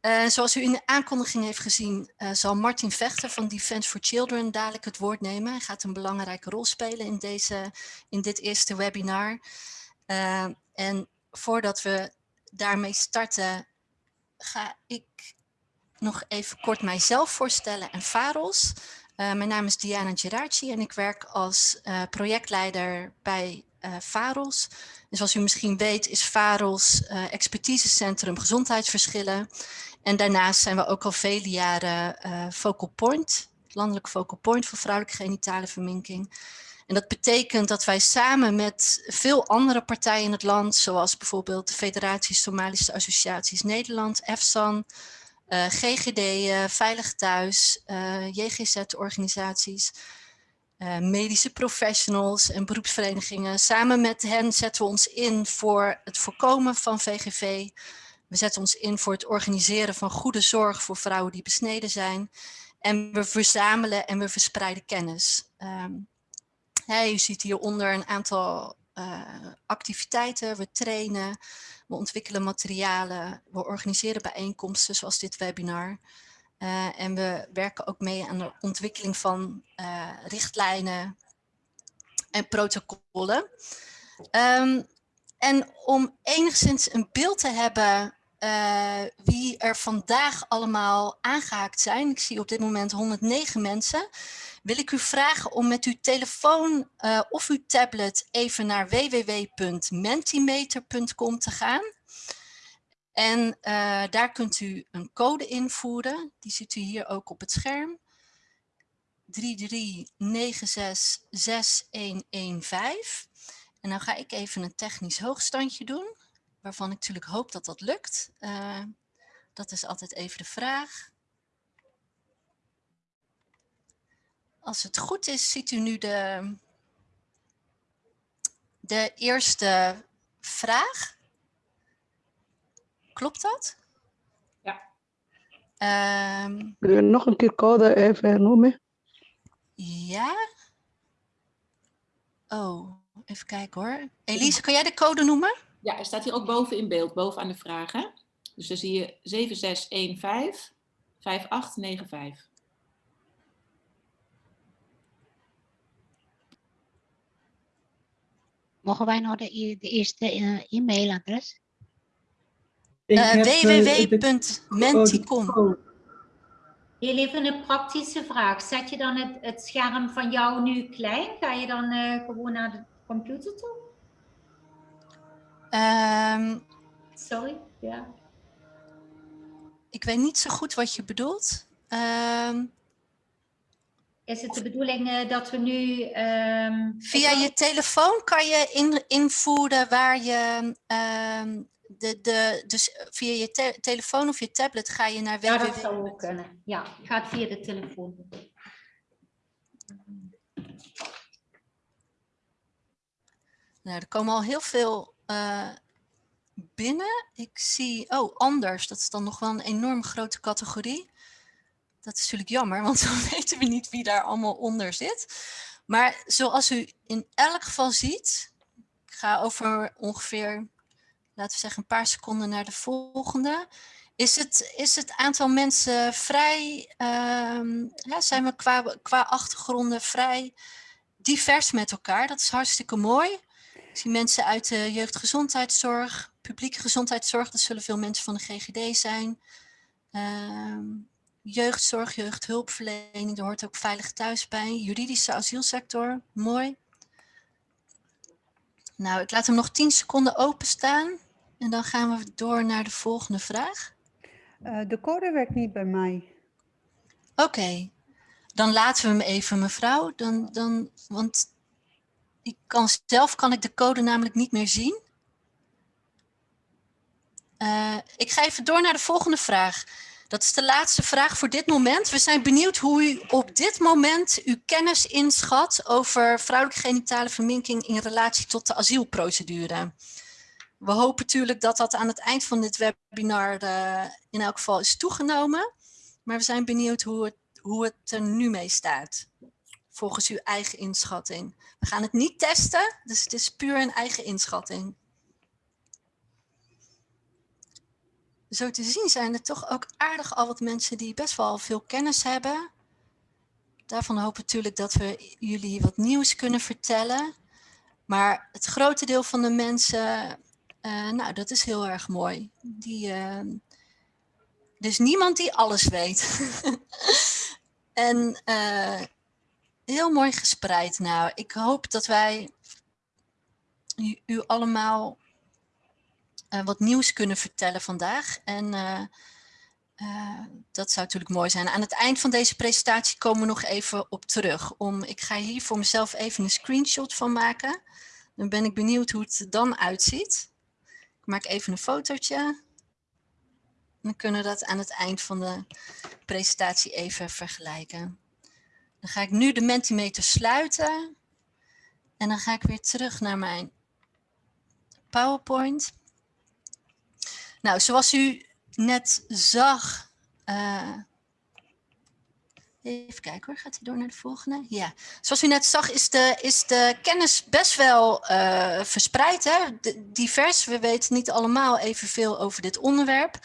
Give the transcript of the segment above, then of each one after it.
Uh, zoals u in de aankondiging heeft gezien, uh, zal Martin Vechter van Defense for Children dadelijk het woord nemen. Hij gaat een belangrijke rol spelen in, deze, in dit eerste webinar. Uh, en voordat we daarmee starten, ga ik nog even kort mijzelf voorstellen en Faros. mijn naam is Diana Geraci en ik werk als projectleider bij uh, VAROS. En zoals u misschien weet is VAROS uh, expertisecentrum gezondheidsverschillen. En daarnaast zijn we ook al vele jaren uh, focal point, landelijk focal point voor vrouwelijke genitale verminking. En dat betekent dat wij samen met veel andere partijen in het land, zoals bijvoorbeeld de Federatie Somalische Associaties Nederland, EFSAN, uh, GGD, Veilig Thuis, uh, JGZ-organisaties, medische professionals en beroepsverenigingen. Samen met hen zetten we ons in voor het voorkomen van VGV. We zetten ons in voor het organiseren van goede zorg voor vrouwen die besneden zijn. En we verzamelen en we verspreiden kennis. Um, hey, u ziet hieronder een aantal uh, activiteiten. We trainen, we ontwikkelen materialen, we organiseren bijeenkomsten zoals dit webinar. Uh, en we werken ook mee aan de ontwikkeling van uh, richtlijnen en protocollen. Um, en om enigszins een beeld te hebben uh, wie er vandaag allemaal aangehaakt zijn, ik zie op dit moment 109 mensen, wil ik u vragen om met uw telefoon of uw tablet even naar www.mentimeter.com te gaan. En uh, daar kunt u een code invoeren. Die ziet u hier ook op het scherm. 33966115. En dan ga ik even een technisch hoogstandje doen. Waarvan ik natuurlijk hoop dat dat lukt. Uh, dat is altijd even de vraag. Als het goed is, ziet u nu de, de eerste vraag. Klopt dat? Ja. Um, Kun je nog een keer code even noemen? Ja. Oh, even kijken hoor. Elise, kan jij de code noemen? Ja, er staat hier ook boven in beeld, boven aan de vragen. Dus dan zie je 7615 5895. Mogen wij nog de, de eerste uh, e-mailadres? Uh, www.menticom. Heel even een praktische vraag. Zet je dan het, het scherm van jou nu klein? Ga je dan uh, gewoon naar de computer toe? Um, Sorry, ja. Ik weet niet zo goed wat je bedoelt. Um, is het de bedoeling uh, dat we nu... Um, via je telefoon kan je in, invoeren waar je de, de, dus via je te telefoon of je tablet ga je naar www. Ja, dat zou ook kunnen. Ja, gaat via de telefoon. Nou, er komen al heel veel uh, binnen. Ik zie, oh, anders. Dat is dan nog wel een enorm grote categorie. Dat is natuurlijk jammer, want dan weten we niet wie daar allemaal onder zit. Maar zoals u in elk geval ziet, ik ga over ongeveer laten we zeggen een paar seconden naar de volgende. Is het, is het aantal mensen vrij, ja, zijn we qua, qua achtergronden vrij divers met elkaar? Dat is hartstikke mooi. Ik zie mensen uit de jeugdgezondheidszorg, publieke gezondheidszorg, dat zullen veel mensen van de GGD zijn. Um, jeugdzorg, jeugdhulpverlening, daar hoort ook veilig thuis bij. Juridische asielsector, mooi. Nou, ik laat hem nog 10 seconden openstaan. En dan gaan we door naar de volgende vraag. Uh, de code werkt niet bij mij. Oké, okay. dan laten we hem even, mevrouw. Dan, dan, want ik kan, zelf kan ik de code namelijk niet meer zien. Uh, ik ga even door naar de volgende vraag. Dat is de laatste vraag voor dit moment. We zijn benieuwd hoe u op dit moment uw kennis inschat over vrouwelijke genitale verminking in relatie tot de asielprocedure. We hopen natuurlijk dat dat aan het eind van dit webinar uh, in elk geval is toegenomen. Maar we zijn benieuwd hoe het, hoe het er nu mee staat. Volgens uw eigen inschatting. We gaan het niet testen, dus het is puur een eigen inschatting. zo te zien zijn er toch ook aardig al wat mensen die best wel veel kennis hebben. Daarvan hoop ik natuurlijk dat we jullie wat nieuws kunnen vertellen. Maar het grote deel van de mensen, eh, nou dat is heel erg mooi. Die, uh, is niemand die alles weet. en uh, heel mooi gespreid. Nou, ik hoop dat wij u, allemaal uh, wat nieuws kunnen vertellen vandaag. En uh, uh, dat zou natuurlijk mooi zijn. Aan het eind van deze presentatie komen we nog even op terug. Om, ik ga hier voor mezelf even een screenshot van maken. Dan ben ik benieuwd hoe het dan uitziet. Ik maak even een fotootje. Dan kunnen we dat aan het eind van de presentatie even vergelijken. Dan ga ik nu de Mentimeter sluiten. En dan ga ik weer terug naar mijn PowerPoint. Nou, zoals u net zag. Uh, even kijken hoor, gaat hij door naar de volgende? Ja, zoals u net zag is de, is de kennis best wel uh, verspreid, hè? Divers. We weten niet allemaal evenveel over dit onderwerp.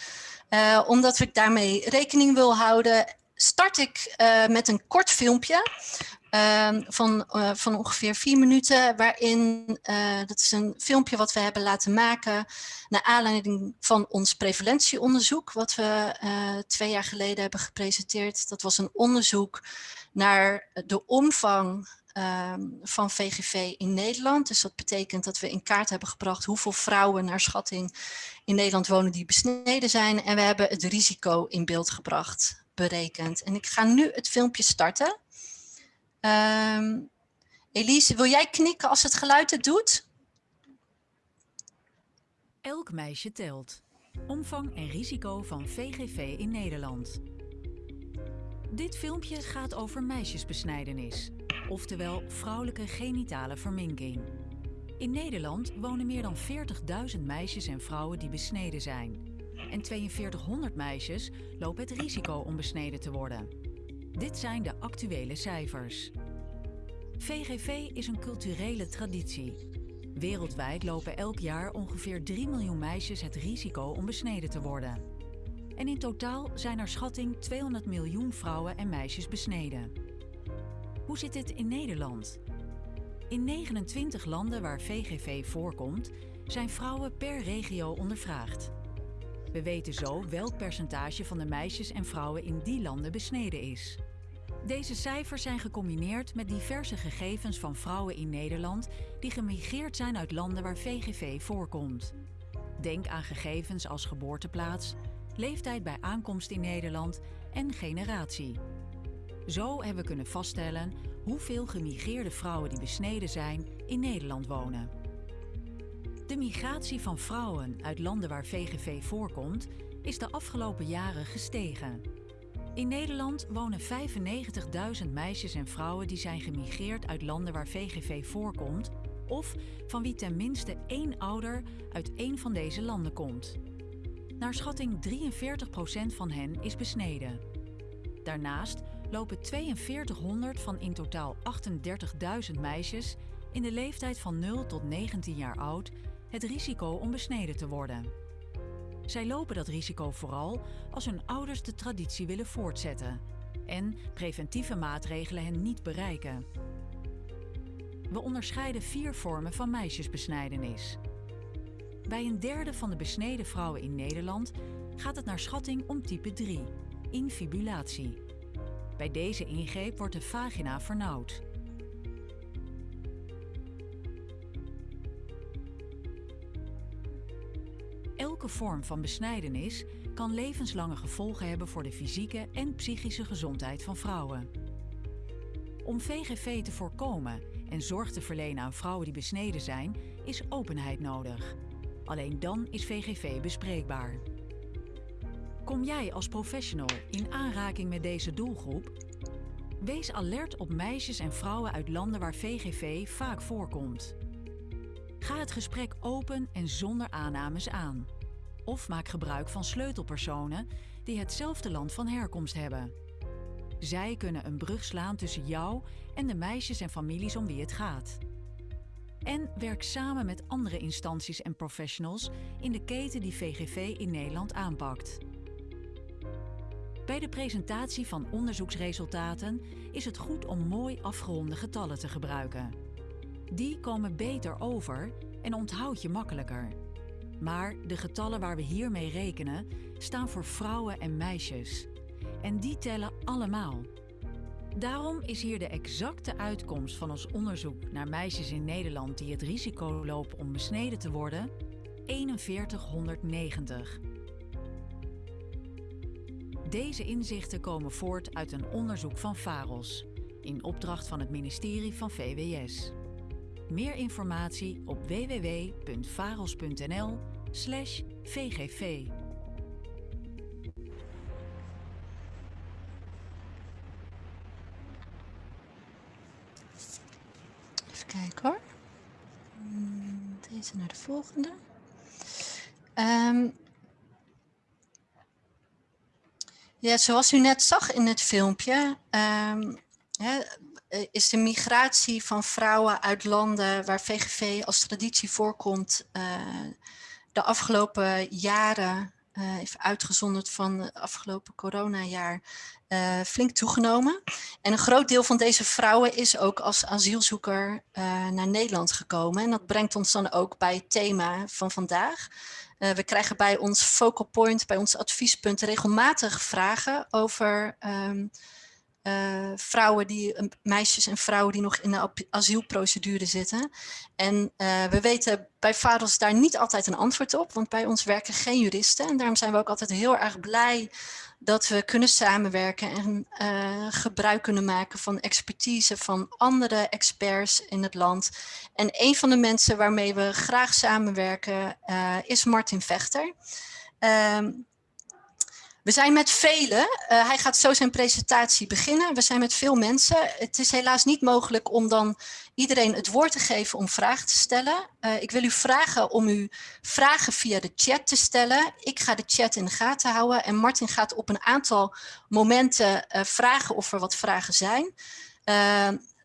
Uh, omdat ik daarmee rekening wil houden, start ik met een kort filmpje. Uh, van, uh, van ongeveer vier minuten, waarin, uh, dat is een filmpje wat we hebben laten maken naar aanleiding van ons prevalentieonderzoek, wat we twee jaar geleden hebben gepresenteerd. Dat was een onderzoek naar de omvang ehm, van VGV in Nederland. Dus dat betekent dat we in kaart hebben gebracht hoeveel vrouwen naar schatting in Nederland wonen die besneden zijn. En we hebben het risico in beeld gebracht, berekend. En ik ga nu het filmpje starten. Um, Elise, wil jij knikken als het geluid het doet? Elk meisje telt. Omvang en risico van VGV in Nederland. Dit filmpje gaat over meisjesbesnijdenis, oftewel vrouwelijke genitale verminking. In Nederland wonen meer dan 40.000 meisjes en vrouwen die besneden zijn. En 4200 meisjes lopen het risico om besneden te worden. Dit zijn de actuele cijfers. VGV is een culturele traditie. Wereldwijd lopen elk jaar ongeveer 3 miljoen meisjes het risico om besneden te worden. En in totaal zijn er schatting 200 miljoen vrouwen en meisjes besneden. Hoe zit dit in Nederland? In 29 landen waar VGV voorkomt, zijn vrouwen per regio ondervraagd. We weten zo welk percentage van de meisjes en vrouwen in die landen besneden is. Deze cijfers zijn gecombineerd met diverse gegevens van vrouwen in Nederland die gemigreerd zijn uit landen waar VGV voorkomt. Denk aan gegevens als geboorteplaats, leeftijd bij aankomst in Nederland en generatie. Zo hebben we kunnen vaststellen hoeveel gemigreerde vrouwen die besneden zijn in Nederland wonen. De migratie van vrouwen uit landen waar VGV voorkomt is de afgelopen jaren gestegen. In Nederland wonen 95.000 meisjes en vrouwen die zijn gemigreerd uit landen waar VGV voorkomt of van wie tenminste één ouder uit één van deze landen komt. Naar schatting 43% van hen is besneden. Daarnaast lopen 4200 van in totaal 38.000 meisjes in de leeftijd van 0 tot 19 jaar oud het risico om besneden te worden. Zij lopen dat risico vooral als hun ouders de traditie willen voortzetten en preventieve maatregelen hen niet bereiken. We onderscheiden vier vormen van meisjesbesnijdenis. Bij een derde van de besneden vrouwen in Nederland gaat het naar schatting om type 3, infibulatie. Bij deze ingreep wordt de vagina vernauwd. Elke vorm van besnijdenis kan levenslange gevolgen hebben voor de fysieke en psychische gezondheid van vrouwen. Om VGV te voorkomen en zorg te verlenen aan vrouwen die besneden zijn, is openheid nodig. Alleen dan is VGV bespreekbaar. Kom jij als professional in aanraking met deze doelgroep? Wees alert op meisjes en vrouwen uit landen waar VGV vaak voorkomt. Ga het gesprek open en zonder aannames aan. Of maak gebruik van sleutelpersonen die hetzelfde land van herkomst hebben. Zij kunnen een brug slaan tussen jou en de meisjes en families om wie het gaat. En werk samen met andere instanties en professionals in de keten die VGV in Nederland aanpakt. Bij de presentatie van onderzoeksresultaten is het goed om mooi afgeronde getallen te gebruiken. Die komen beter over en onthoud je makkelijker. Maar de getallen waar we hiermee rekenen staan voor vrouwen en meisjes. En die tellen allemaal. Daarom is hier de exacte uitkomst van ons onderzoek naar meisjes in Nederland die het risico lopen om besneden te worden 4190. Deze inzichten komen voort uit een onderzoek van VAROS, in opdracht van het ministerie van VWS. Meer informatie op www.varos.nl/vgv. Even kijken hoor. Hmm, Deze naar de volgende. Ehm, ja, zoals u net zag in het filmpje, ehm, eh, is de migratie van vrouwen uit landen waar VGV als traditie voorkomt, eh, de afgelopen jaren, eh, even uitgezonderd van het afgelopen coronajaar, eh, flink toegenomen. En een groot deel van deze vrouwen is ook als asielzoeker eh, naar Nederland gekomen. En dat brengt ons dan ook bij het thema van vandaag. Eh, we krijgen bij ons focal point, bij ons adviespunt regelmatig vragen over ehm, eh, vrouwen die, meisjes en vrouwen die nog in de asielprocedure zitten. En eh, we weten bij VAROS daar niet altijd een antwoord op, want bij ons werken geen juristen. En daarom zijn we ook altijd heel erg blij dat we kunnen samenwerken en eh, gebruik kunnen maken van expertise van andere experts in het land. En een van de mensen waarmee we graag samenwerken is Martin Vechter. Ehm, we zijn met velen, eh, hij gaat zo zijn presentatie beginnen. We zijn met veel mensen. Het is helaas niet mogelijk om dan iedereen het woord te geven om vragen te stellen. Eh, ik wil u vragen om uw vragen via de chat te stellen. Ik ga de chat in de gaten houden en Martin gaat op een aantal momenten eh, vragen of er wat vragen zijn.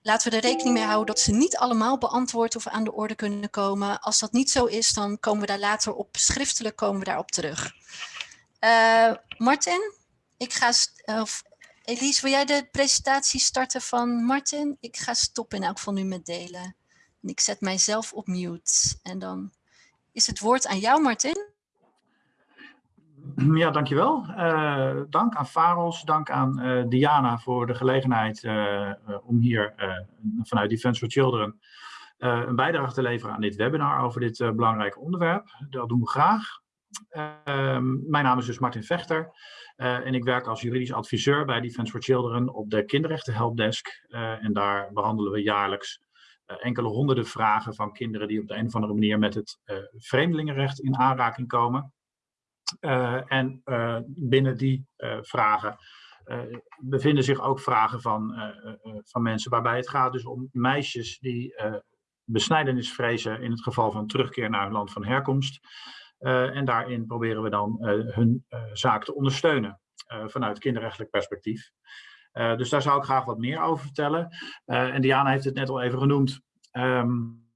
Laten we er rekening mee houden dat ze niet allemaal beantwoord of aan de orde kunnen komen. Als dat niet zo is, dan komen we daar later op schriftelijk komen we daarop terug. Eh, Martin, ik ga, of Elise, wil jij de presentatie starten van Martin? Ik ga stoppen in elk geval nu met delen. En ik zet mijzelf op mute. En dan is het woord aan jou, Martin. Ja, dankjewel. Eh dank aan Faros, dank aan eh, Diana voor de gelegenheid om hier vanuit Defense for Children een bijdrage te leveren aan dit webinar over dit eh, belangrijke onderwerp. Dat doen we graag. Ehm, mijn naam is dus Martin Vechter eh, en ik werk als juridisch adviseur bij Defense for Children op de kinderrechten helpdesk. Eh, en daar behandelen we jaarlijks eh, enkele honderden vragen van kinderen die op de een of andere manier met het vreemdelingenrecht in aanraking komen. En binnen die vragen bevinden zich ook vragen van, van mensen waarbij het gaat dus om meisjes die besnijdenis vrezen in het geval van terugkeer naar hun land van herkomst. En daarin proberen we dan hun zaak te ondersteunen vanuit kinderrechtelijk perspectief. dus daar zou ik graag wat meer over vertellen. en Diana heeft het net al even genoemd. Um,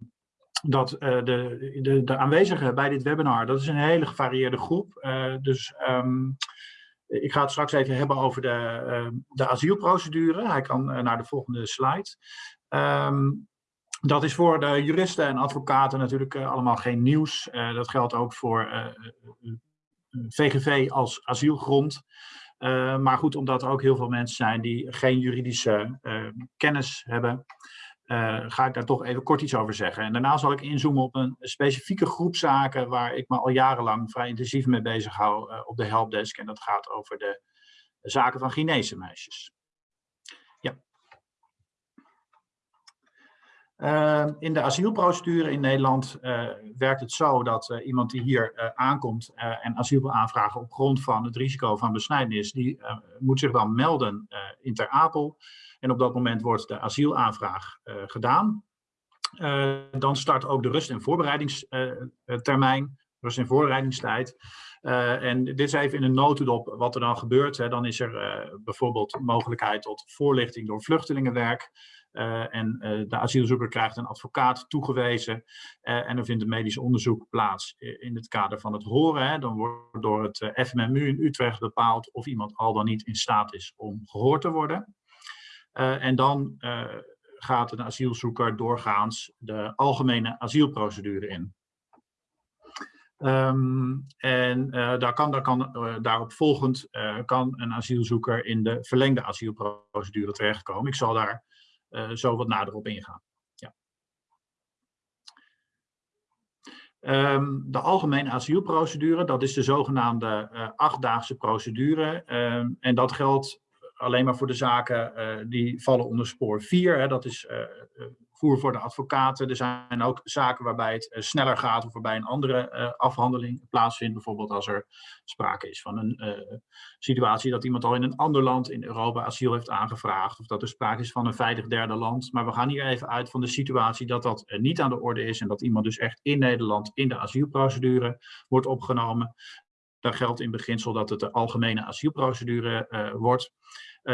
dat de, de, de aanwezigen bij dit webinar, dat is een hele gevarieerde groep. Dus um, ik ga het straks even hebben over de, uh, de asielprocedure. Hij kan naar de volgende slide. Um, dat is voor de juristen en advocaten natuurlijk allemaal geen nieuws. dat geldt ook voor VGV als asielgrond. maar goed, omdat er ook heel veel mensen zijn die geen juridische kennis hebben. Ga ik daar toch even kort iets over zeggen. En daarna zal ik inzoomen op een specifieke groep zaken waar ik me al jarenlang vrij intensief mee bezig hou op de helpdesk. En dat gaat over de zaken van Chinese meisjes. Ja. Uh, in de asielprocedure in Nederland werkt het zo dat iemand die hier aankomt en asiel wil aanvragen op grond van het risico van besnijdenis, die moet zich dan melden in Ter Apel. En op dat moment wordt de asielaanvraag gedaan. Dan start ook de rust- en voorbereidingstermijn, rust- en voorbereidingstijd. En dit is even in een notendop wat er dan gebeurt. Hè. Dan is er bijvoorbeeld mogelijkheid tot voorlichting door vluchtelingenwerk. Eh, en eh, de asielzoeker krijgt een advocaat toegewezen eh, en er vindt een medisch onderzoek plaats in het kader van het horen. Hè. Dan wordt door het FMMU in Utrecht bepaald of iemand al dan niet in staat is om gehoord te worden. en dan gaat een asielzoeker doorgaans de algemene asielprocedure in. Ehm, en daar kan, daar kan, daarop volgend kan een asielzoeker in de verlengde asielprocedure terechtkomen. Ik zal daar uh, zo wat nader op ingaan. Ja. Um, de algemene asielprocedure, dat is de zogenaamde uh, achtdaagse procedure. Um, en dat geldt alleen maar voor de zaken uh, die vallen onder spoor 4. Hè, dat is voer voor de advocaten. Er zijn ook zaken waarbij het uh, sneller gaat of waarbij een andere uh, afhandeling plaatsvindt. Bijvoorbeeld als er sprake is van een uh, situatie dat iemand al in een ander land in Europa asiel heeft aangevraagd. Of dat er sprake is van een veilig derde land. Maar we gaan hier even uit van de situatie dat dat niet aan de orde is. En dat iemand dus echt in Nederland in de asielprocedure wordt opgenomen. Dan geldt in beginsel dat het de algemene asielprocedure wordt.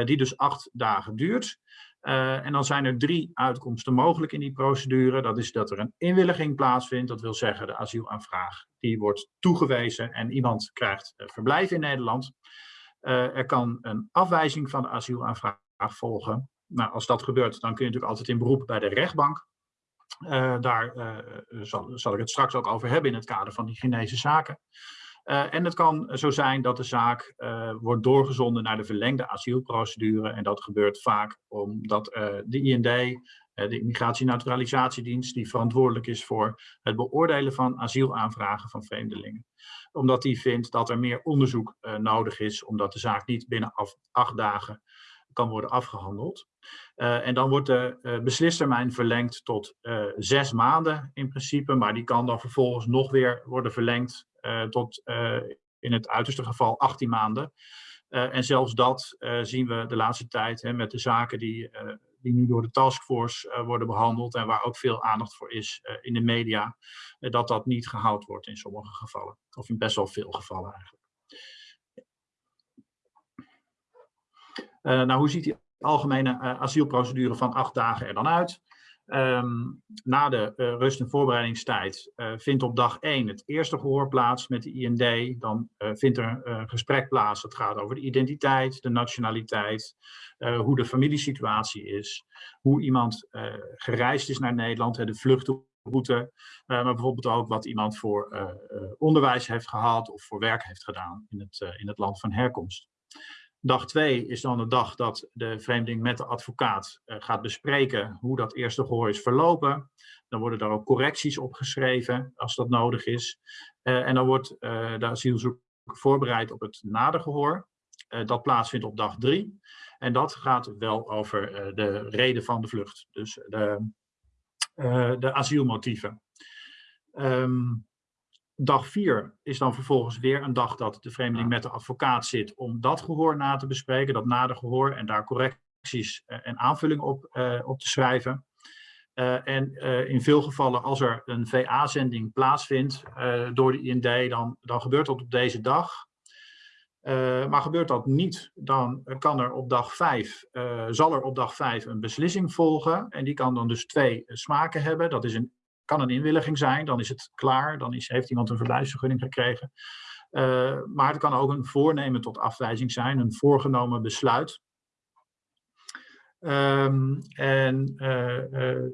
die dus acht dagen duurt. Uh, en dan zijn er drie uitkomsten mogelijk in die procedure. Dat is dat er een inwilliging plaatsvindt. Dat wil zeggen de asielaanvraag die wordt toegewezen en iemand krijgt uh, verblijf in Nederland. Uh, er kan een afwijzing van de asielaanvraag volgen. Nou, als dat gebeurt, dan kun je natuurlijk altijd in beroep bij de rechtbank. daar zal, zal, ik het straks ook over hebben in het kader van die Chinese zaken. Uh, en het kan zo zijn dat de zaak uh, wordt doorgezonden naar de verlengde asielprocedure. En dat gebeurt vaak omdat uh, de IND, de Immigratie- en Naturalisatiedienst, die verantwoordelijk is voor het beoordelen van asielaanvragen van vreemdelingen. Omdat die vindt dat er meer onderzoek nodig is, omdat de zaak niet binnen af, acht dagen kan worden afgehandeld. en dan wordt de beslistermijn verlengd tot zes maanden in principe, maar die kan dan vervolgens nog weer worden verlengd uh, tot uh, in het uiterste geval 18 maanden. Uh, en zelfs dat zien we de laatste tijd hè, met de zaken die, die nu door de taskforce worden behandeld en waar ook veel aandacht voor is in de media, dat dat niet gehaald wordt in sommige gevallen. Of in best wel veel gevallen eigenlijk. nou, hoe ziet die algemene asielprocedure van acht dagen er dan uit? Um, na de uh, rust- en voorbereidingstijd uh, vindt op dag 1 het eerste gehoor plaats met de IND. Dan uh, vindt er een gesprek plaats dat gaat over de identiteit, de nationaliteit, hoe de familiesituatie is, hoe iemand gereisd is naar Nederland, de vluchtroute, maar bijvoorbeeld ook wat iemand voor onderwijs heeft gehad of voor werk heeft gedaan in het, in het land van herkomst. Dag twee is dan de dag dat de vreemdeling met de advocaat uh, gaat bespreken hoe dat eerste gehoor is verlopen. Dan worden daar ook correcties opgeschreven als dat nodig is. Uh, en dan wordt uh, de asielzoeker voorbereid op het nadergehoor. dat plaatsvindt op dag drie. En dat gaat wel over de reden van de vlucht. Dus de, de asielmotieven. Um, Dag 4 is dan vervolgens weer een dag dat de vreemdeling met de advocaat zit om dat gehoor na te bespreken, dat nader gehoor en daar correcties uh, en aanvullingen op, uh, op te schrijven. Uh, en in veel gevallen als er een VA-zending plaatsvindt door de IND, dan, dan gebeurt dat op deze dag. maar gebeurt dat niet, dan kan er op dag 5, zal er op dag 5 een beslissing volgen. En die kan dan dus twee smaken hebben. Dat is een kan een inwilliging zijn, dan is het klaar, dan is, heeft iemand een verblijfsvergunning gekregen. Uh, maar het kan ook een voornemen tot afwijzing zijn, een voorgenomen besluit. Um, en uh, uh,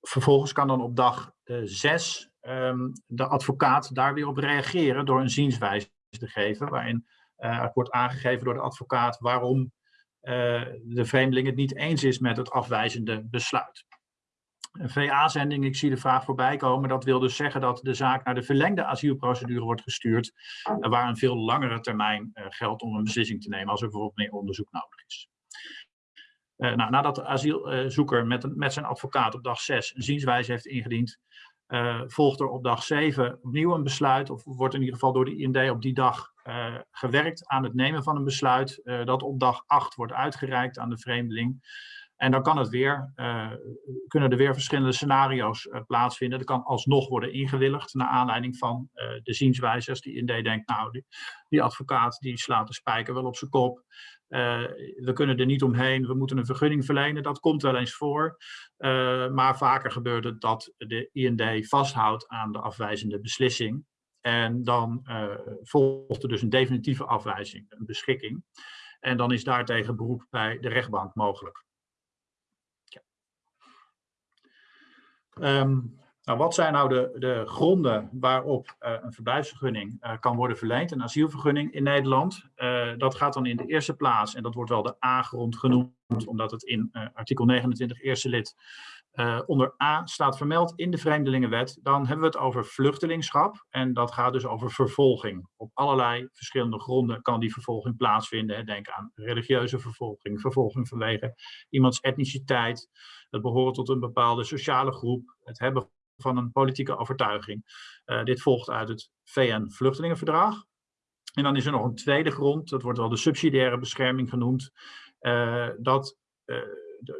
vervolgens kan dan op dag 6 um, de advocaat daar weer op reageren door een zienswijze te geven, waarin wordt aangegeven door de advocaat waarom de vreemdeling het niet eens is met het afwijzende besluit. VA-zending, ik zie de vraag voorbij komen, dat wil dus zeggen dat de zaak naar de verlengde asielprocedure wordt gestuurd, eh, waar een veel langere termijn uh, geldt om een beslissing te nemen als er bijvoorbeeld meer onderzoek nodig is. Uh, nou, nadat de asielzoeker met, met zijn advocaat op dag 6 een zienswijze heeft ingediend, volgt er op dag 7 opnieuw een besluit, of wordt in ieder geval door de IND op die dag gewerkt aan het nemen van een besluit, dat op dag 8 wordt uitgereikt aan de vreemdeling. En dan kan het weer, eh, kunnen er weer verschillende scenario's uh, plaatsvinden. Er kan alsnog worden ingewilligd naar aanleiding van uh, de zienswijzers die IND denkt, nou, die, die, advocaat die slaat de spijker wel op zijn kop. we kunnen er niet omheen, we moeten een vergunning verlenen. Dat komt wel eens voor. maar vaker gebeurt het dat de IND vasthoudt aan de afwijzende beslissing. En dan volgt er dus een definitieve afwijzing, een beschikking. En dan is daartegen beroep bij de rechtbank mogelijk. Um, nou, wat zijn nou de, de gronden waarop uh, een verblijfsvergunning uh, kan worden verleend, een asielvergunning in Nederland? Uh, dat gaat dan in de eerste plaats, en dat wordt wel de A-grond genoemd, omdat het in artikel 29 eerste lid onder A staat vermeld in de Vreemdelingenwet. Dan hebben we het over vluchtelingschap en dat gaat dus over vervolging. Op allerlei verschillende gronden kan die vervolging plaatsvinden. Denk aan religieuze vervolging, vervolging vanwege iemands etniciteit, het behoren tot een bepaalde sociale groep, het hebben van een politieke overtuiging. Uh, dit volgt uit het VN-vluchtelingenverdrag. En dan is er nog een tweede grond, dat wordt wel de subsidiaire bescherming genoemd. Uh, dat,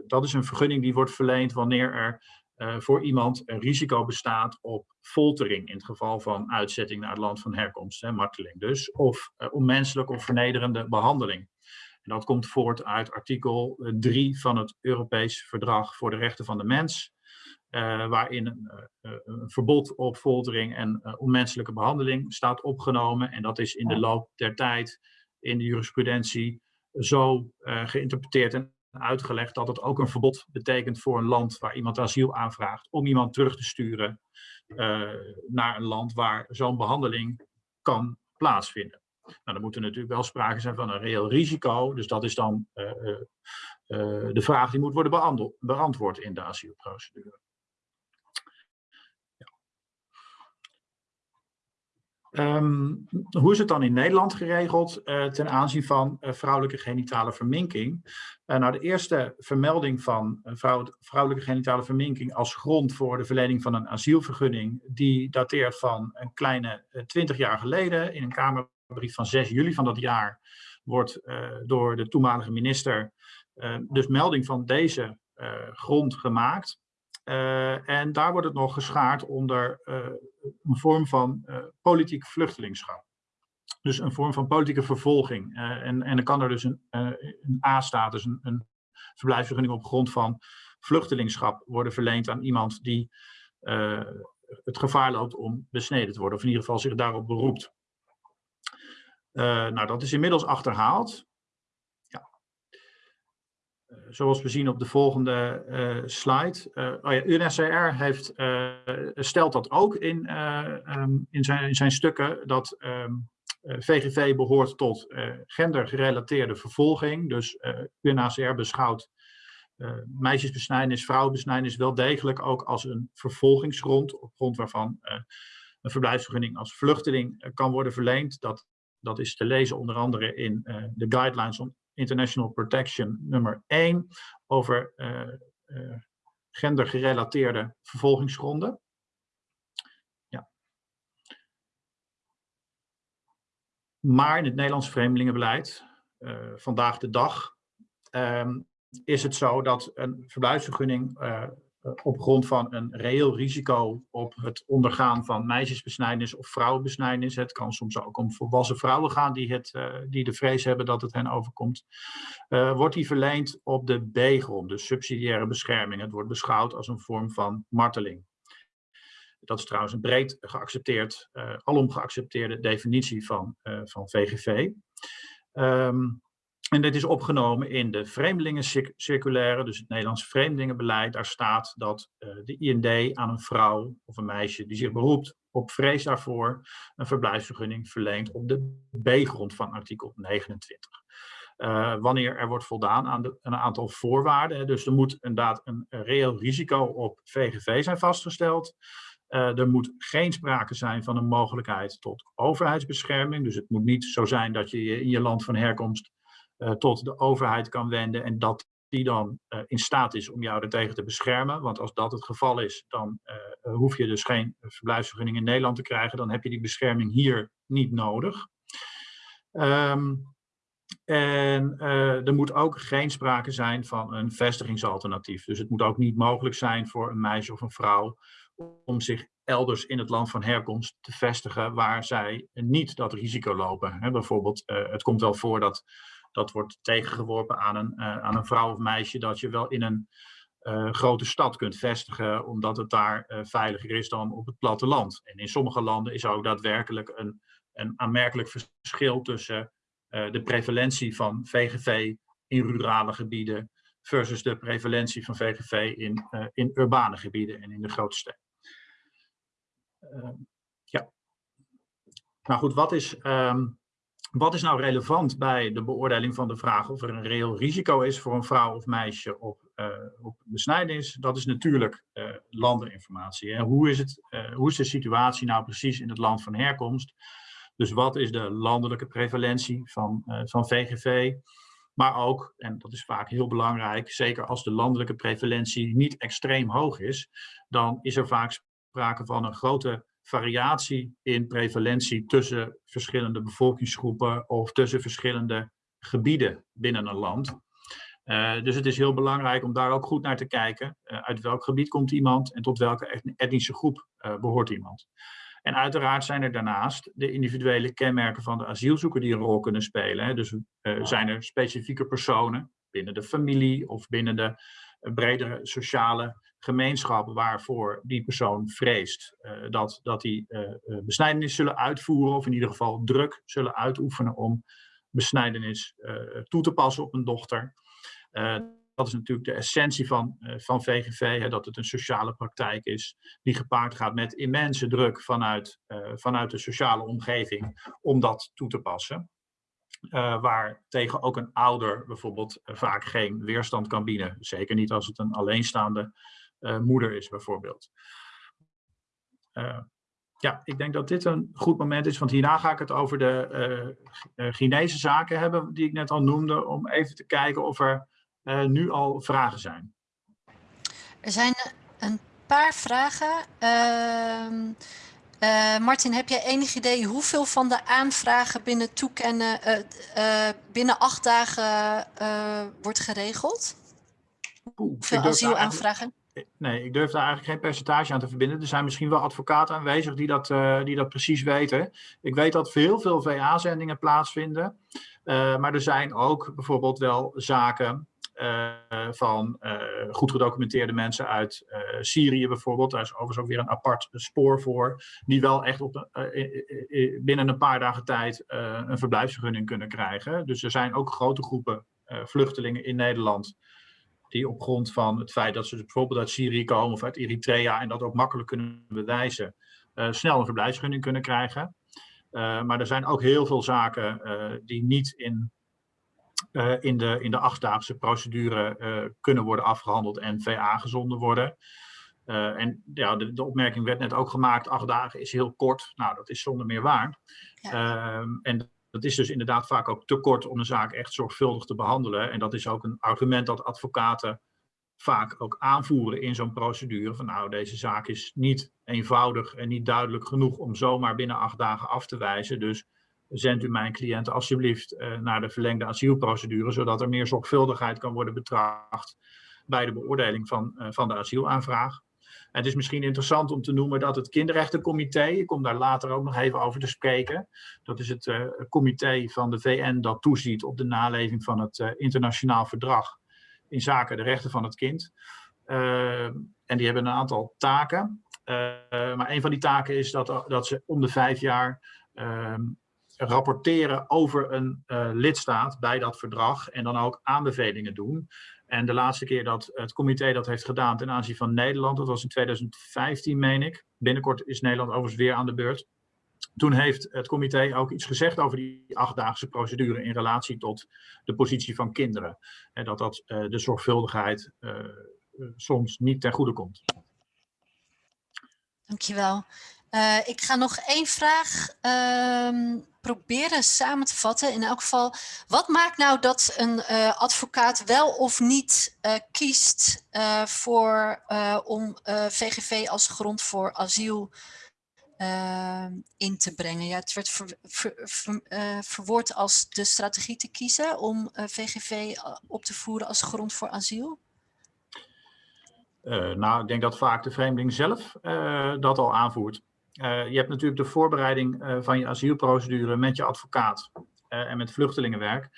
dat is een vergunning die wordt verleend wanneer er voor iemand een risico bestaat op foltering in het geval van uitzetting naar het land van herkomst, hè, marteling dus, of onmenselijk of vernederende behandeling. En dat komt voort uit artikel 3 van het Europees Verdrag voor de Rechten van de Mens, uh, waarin een, uh, een, verbod op foltering en uh, onmenselijke behandeling staat opgenomen. En dat is in de loop der tijd in de jurisprudentie zo geïnterpreteerd en uitgelegd dat het ook een verbod betekent voor een land waar iemand asiel aanvraagt, om iemand terug te sturen naar een land waar zo'n behandeling kan plaatsvinden. Nou, dan moet er natuurlijk wel sprake zijn van een reëel risico. Dus dat is dan uh, uh, de vraag die moet worden beantwoord in de asielprocedure. Um, hoe is het dan in Nederland geregeld ten aanzien van vrouwelijke genitale verminking? nou, de eerste vermelding van vrouw, vrouwelijke genitale verminking als grond voor de verlening van een asielvergunning, die dateert van een kleine twintig jaar geleden in een kamer brief van 6 juli van dat jaar wordt door de toenmalige minister dus melding van deze grond gemaakt. en daar wordt het nog geschaard onder een vorm van politiek vluchtelingschap. Dus een vorm van politieke vervolging. en, en dan kan er dus een, een A-status, een, een verblijfsvergunning op grond van vluchtelingschap worden verleend aan iemand die het gevaar loopt om besneden te worden. Of in ieder geval zich daarop beroept. Nou, dat is inmiddels achterhaald. Uh, zoals we zien op de volgende uh, slide. oh ja, UNSCR heeft, stelt dat ook in, um, in, zijn, in zijn stukken, dat VGV behoort tot gendergerelateerde vervolging. Dus UNHCR beschouwt meisjesbesnijdenis, vrouwenbesnijdenis wel degelijk ook als een vervolgingsgrond, op grond waarvan een verblijfsvergunning als vluchteling kan worden verleend. Dat dat is te lezen onder andere in uh, de Guidelines on International Protection nummer 1 over uh, uh, gendergerelateerde vervolgingsgronden. Ja. Maar in het Nederlands vreemdelingenbeleid, vandaag de dag, ehm, is het zo dat een verblijfsvergunning eh, op grond van een reëel risico op het ondergaan van meisjesbesnijdenis of vrouwenbesnijdenis. Het kan soms ook om volwassen vrouwen gaan die, het, uh, die de vrees hebben dat het hen overkomt. Uh, wordt die verleend op de B-grond, dus subsidiaire bescherming. Het wordt beschouwd als een vorm van marteling. Dat is trouwens een breed geaccepteerd, alom geaccepteerde definitie van, van VGV. Um, en dit is opgenomen in de vreemdelingencirculaire, dus het Nederlandse vreemdelingenbeleid. Daar staat dat uh, de IND aan een vrouw of een meisje die zich beroept op vrees daarvoor een verblijfsvergunning verleent op de B-grond van artikel 29. Uh, eh, wanneer er wordt voldaan aan de, een aantal voorwaarden. Dus er moet inderdaad een, reëel risico op VGV zijn vastgesteld. Uh, er moet geen sprake zijn van een mogelijkheid tot overheidsbescherming. Dus het moet niet zo zijn dat je in je land van herkomst tot de overheid kan wenden en dat die dan uh, in staat is om jou ertegen te beschermen. Want als dat het geval is, dan uh, hoef je dus geen verblijfsvergunning in Nederland te krijgen. Dan heb je die bescherming hier niet nodig. Um, En eh, er moet ook geen sprake zijn van een vestigingsalternatief. Dus het moet ook niet mogelijk zijn voor een meisje of een vrouw om zich elders in het land van herkomst te vestigen waar zij niet dat risico lopen. Bijvoorbeeld, het komt wel voor dat dat wordt tegengeworpen aan een, uh, aan een vrouw of meisje dat je wel in een uh, grote stad kunt vestigen, omdat het daar veiliger is dan op het platteland. En in sommige landen is er ook daadwerkelijk een, een aanmerkelijk verschil tussen de prevalentie van VGV in rurale gebieden versus de prevalentie van VGV in, in urbane gebieden en in de grote steden. Uh, ja. Nou goed, wat is, um, wat is nou relevant bij de beoordeling van de vraag of er een reëel risico is voor een vrouw of meisje op, uh, op besnijdenis? Dat is natuurlijk uh, landeninformatie. En hoe is, het, hoe is de situatie nou precies in het land van herkomst? Dus wat is de landelijke prevalentie van, van VGV? Maar ook, en dat is vaak heel belangrijk, zeker als de landelijke prevalentie niet extreem hoog is, dan is er vaak sprake van een grote variatie in prevalentie tussen verschillende bevolkingsgroepen of tussen verschillende gebieden binnen een land. Uh, dus het is heel belangrijk om daar ook goed naar te kijken. Uh, uit welk gebied komt iemand en tot welke etnische groep uh, behoort iemand. En uiteraard zijn er daarnaast de individuele kenmerken van de asielzoeker die een rol kunnen spelen. Hè. Dus zijn er specifieke personen binnen de familie of binnen de bredere sociale gemeenschap waarvoor die persoon vreest uh, dat, dat die uh, besnijdenis zullen uitvoeren of in ieder geval druk zullen uitoefenen om besnijdenis toe te passen op een dochter. dat is natuurlijk de essentie van, van VGV, hè, dat het een sociale praktijk is die gepaard gaat met immense druk vanuit, vanuit de sociale omgeving om dat toe te passen. Uh, waar tegen ook een ouder bijvoorbeeld vaak geen weerstand kan bieden. Zeker niet als het een alleenstaande moeder is bijvoorbeeld. ja, ik denk dat dit een goed moment is, want hierna ga ik het over de Chinese zaken hebben, die ik net al noemde, om even te kijken of er nu al vragen zijn. Er zijn een paar vragen. Uh, uh, Martin, heb jij enig idee hoeveel van de aanvragen binnen toekennen uh, binnen acht dagen wordt geregeld? Oeh, hoeveel asielaanvragen? Nee, ik durf daar eigenlijk geen percentage aan te verbinden. Er zijn misschien wel advocaten aanwezig die dat, die dat precies weten. Ik weet dat heel veel VA-zendingen plaatsvinden. maar er zijn ook bijvoorbeeld wel zaken van goed gedocumenteerde mensen uit Syrië bijvoorbeeld. Daar is overigens ook weer een apart spoor voor. Die wel echt op, binnen een paar dagen tijd een verblijfsvergunning kunnen krijgen. Dus er zijn ook grote groepen vluchtelingen in Nederland. Die op grond van het feit dat ze bijvoorbeeld uit Syrië komen of uit Eritrea. En dat ook makkelijk kunnen bewijzen. snel een verblijfsvergunning kunnen krijgen. maar er zijn ook heel veel zaken die niet in in, de, in de achtdaagse procedure kunnen worden afgehandeld en VA gezonden worden. En ja, de, de, opmerking werd net ook gemaakt, acht dagen is heel kort. Nou, dat is zonder meer waar. Ja. Ehm, en dat is dus inderdaad vaak ook te kort om een zaak echt zorgvuldig te behandelen. En dat is ook een argument dat advocaten vaak ook aanvoeren in zo'n procedure. Van nou, deze zaak is niet eenvoudig en niet duidelijk genoeg om zomaar binnen acht dagen af te wijzen. Dus zend u mijn cliënt alsjeblieft uh, naar de verlengde asielprocedure, zodat er meer zorgvuldigheid kan worden betracht bij de beoordeling van, uh, van de asielaanvraag. Het is misschien interessant om te noemen dat het kinderrechtencomité, ik kom daar later ook nog even over te spreken, dat is het uh, comité van de VN dat toeziet op de naleving van het internationaal verdrag in zaken de rechten van het kind. en die hebben een aantal taken. maar een van die taken is dat, dat ze om de vijf jaar ehm, rapporteren over een lidstaat bij dat verdrag en dan ook aanbevelingen doen. En de laatste keer dat het comité dat heeft gedaan ten aanzien van Nederland, dat was in 2015 meen ik. Binnenkort is Nederland overigens weer aan de beurt. Toen heeft het comité ook iets gezegd over die achtdaagse procedure in relatie tot de positie van kinderen. En dat dat uh, de zorgvuldigheid uh, soms niet ten goede komt. Dankjewel. Uh, ik ga nog één vraag uh, proberen samen te vatten. In elk geval, wat maakt nou dat een uh, advocaat wel of niet uh, kiest voor, om VGV als grond voor asiel eh, in te brengen. Ja, het werd ver, ver- ver- eh, verwoord als de strategie te kiezen om eh, VGV op te voeren als grond voor asiel. Eh, nou, ik denk dat vaak de vreemdeling zelf eh, dat al aanvoert. Eh, je hebt natuurlijk de voorbereiding eh, van je asielprocedure met je advocaat eh, en met vluchtelingenwerk.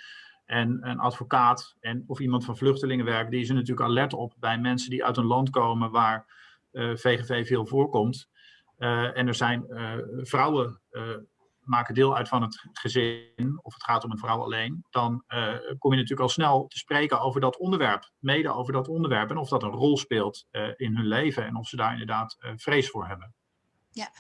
En een advocaat en, of iemand van vluchtelingenwerk, die is er natuurlijk alert op bij mensen die uit een land komen waar VGV veel voorkomt. En er zijn vrouwen maken deel uit van het gezin, of het gaat om een vrouw alleen, dan kom je natuurlijk al snel te spreken over dat onderwerp, mede over dat onderwerp en of dat een rol speelt in hun leven en of ze daar inderdaad vrees voor hebben. Ja,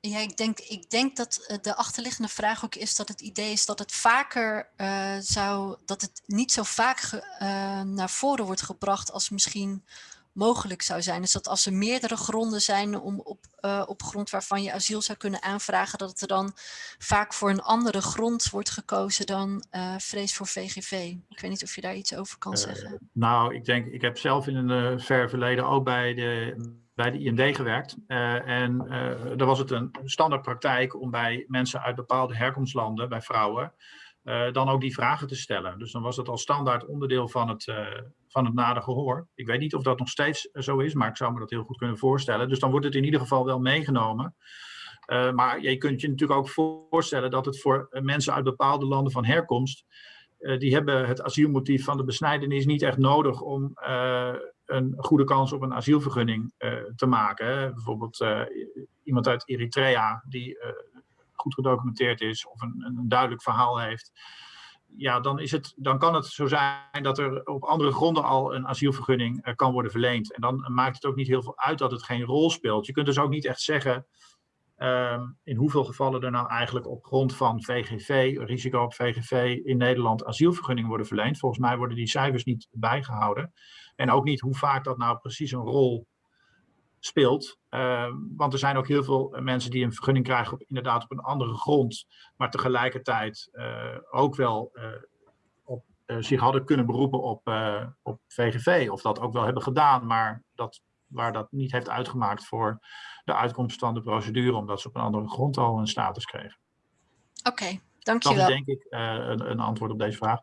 ik denk, ik denk dat eh, de achterliggende vraag ook is dat het idee is dat het vaker eh, zou, dat het niet zo vaak ge- eh, naar voren wordt gebracht als misschien mogelijk zou zijn. Dus dat als er meerdere gronden zijn om op, op grond waarvan je asiel zou kunnen aanvragen, dat het er dan vaak voor een andere grond wordt gekozen dan vrees voor VGV. Ik weet niet of je daar iets over kan zeggen. Nou, ik denk, ik heb zelf in een ver verleden ook bij de, bij de IND gewerkt. Uh, en uh, daar was het een standaardpraktijk om bij mensen uit bepaalde herkomstlanden, bij vrouwen, uh, dan ook die vragen te stellen. Dus dan was dat al standaard onderdeel van het, van het nader gehoor. Ik weet niet of dat nog steeds zo is, maar ik zou me dat heel goed kunnen voorstellen. Dus dan wordt het in ieder geval wel meegenomen. Maar je kunt je natuurlijk ook voorstellen dat het voor mensen uit bepaalde landen van herkomst, die hebben het asielmotief van de besnijdenis niet echt nodig om een goede kans op een asielvergunning te maken. Bijvoorbeeld iemand uit Eritrea die goed gedocumenteerd is of een, een duidelijk verhaal heeft ja, dan, is het, dan kan het zo zijn dat er op andere gronden al een asielvergunning kan worden verleend. En dan maakt het ook niet heel veel uit dat het geen rol speelt. Je kunt dus ook niet echt zeggen uh, in hoeveel gevallen er nou eigenlijk op grond van VGV, risico op VGV in Nederland asielvergunningen worden verleend. Volgens mij worden die cijfers niet bijgehouden. En ook niet hoe vaak dat nou precies een rol speelt. Uh, want er zijn ook heel veel mensen die een vergunning krijgen op inderdaad op een andere grond, maar tegelijkertijd uh, ook wel uh, op, zich hadden kunnen beroepen op, op VGV. Of dat ook wel hebben gedaan, maar dat, waar dat niet heeft uitgemaakt voor de uitkomst van de procedure, omdat ze op een andere grond al een status kregen. Oké, okay, dankjewel. Dat is denk ik een, een antwoord op deze vraag.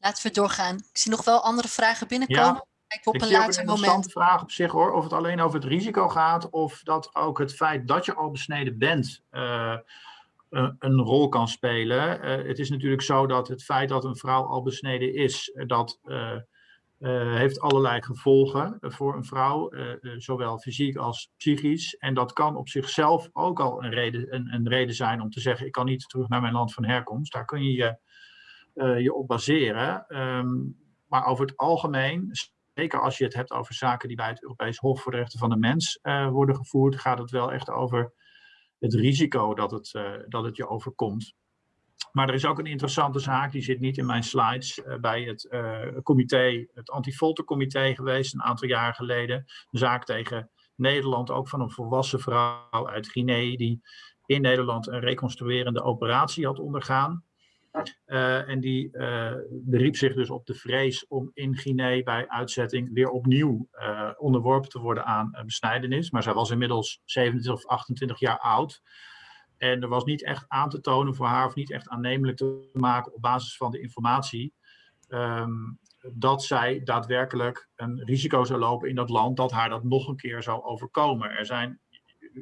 Laten we doorgaan. Ik zie nog wel andere vragen binnenkomen. Ja. Op ik een ook later een interessante vraag op zich hoor, of het alleen over het risico gaat of dat ook het feit dat je al besneden bent uh, een, een rol kan spelen. Uh, het is natuurlijk zo dat het feit dat een vrouw al besneden is, dat uh, heeft allerlei gevolgen voor een vrouw, zowel fysiek als psychisch. En dat kan op zichzelf ook al een reden, een, een reden zijn om te zeggen, ik kan niet terug naar mijn land van herkomst. Daar kun je je, je op baseren. Um, maar over het algemeen zeker als je het hebt over zaken die bij het Europees Hof voor de Rechten van de Mens uh, worden gevoerd, gaat het wel echt over het risico dat het, uh, dat het je overkomt. Maar er is ook een interessante zaak, die zit niet in mijn slides, uh, bij het comité, het antifoltercomité geweest een aantal jaar geleden. Een zaak tegen Nederland, ook van een volwassen vrouw uit Guinea, die in Nederland een reconstruerende operatie had ondergaan. Uh, en die uh, beriep zich dus op de vrees om in Guinea bij uitzetting weer opnieuw uh, onderworpen te worden aan besnijdenis. Maar zij was inmiddels 27 of 28 jaar oud. En er was niet echt aan te tonen voor haar of niet echt aannemelijk te maken op basis van de informatie. Um, dat zij daadwerkelijk een risico zou lopen in dat land dat haar dat nog een keer zou overkomen. Er zijn,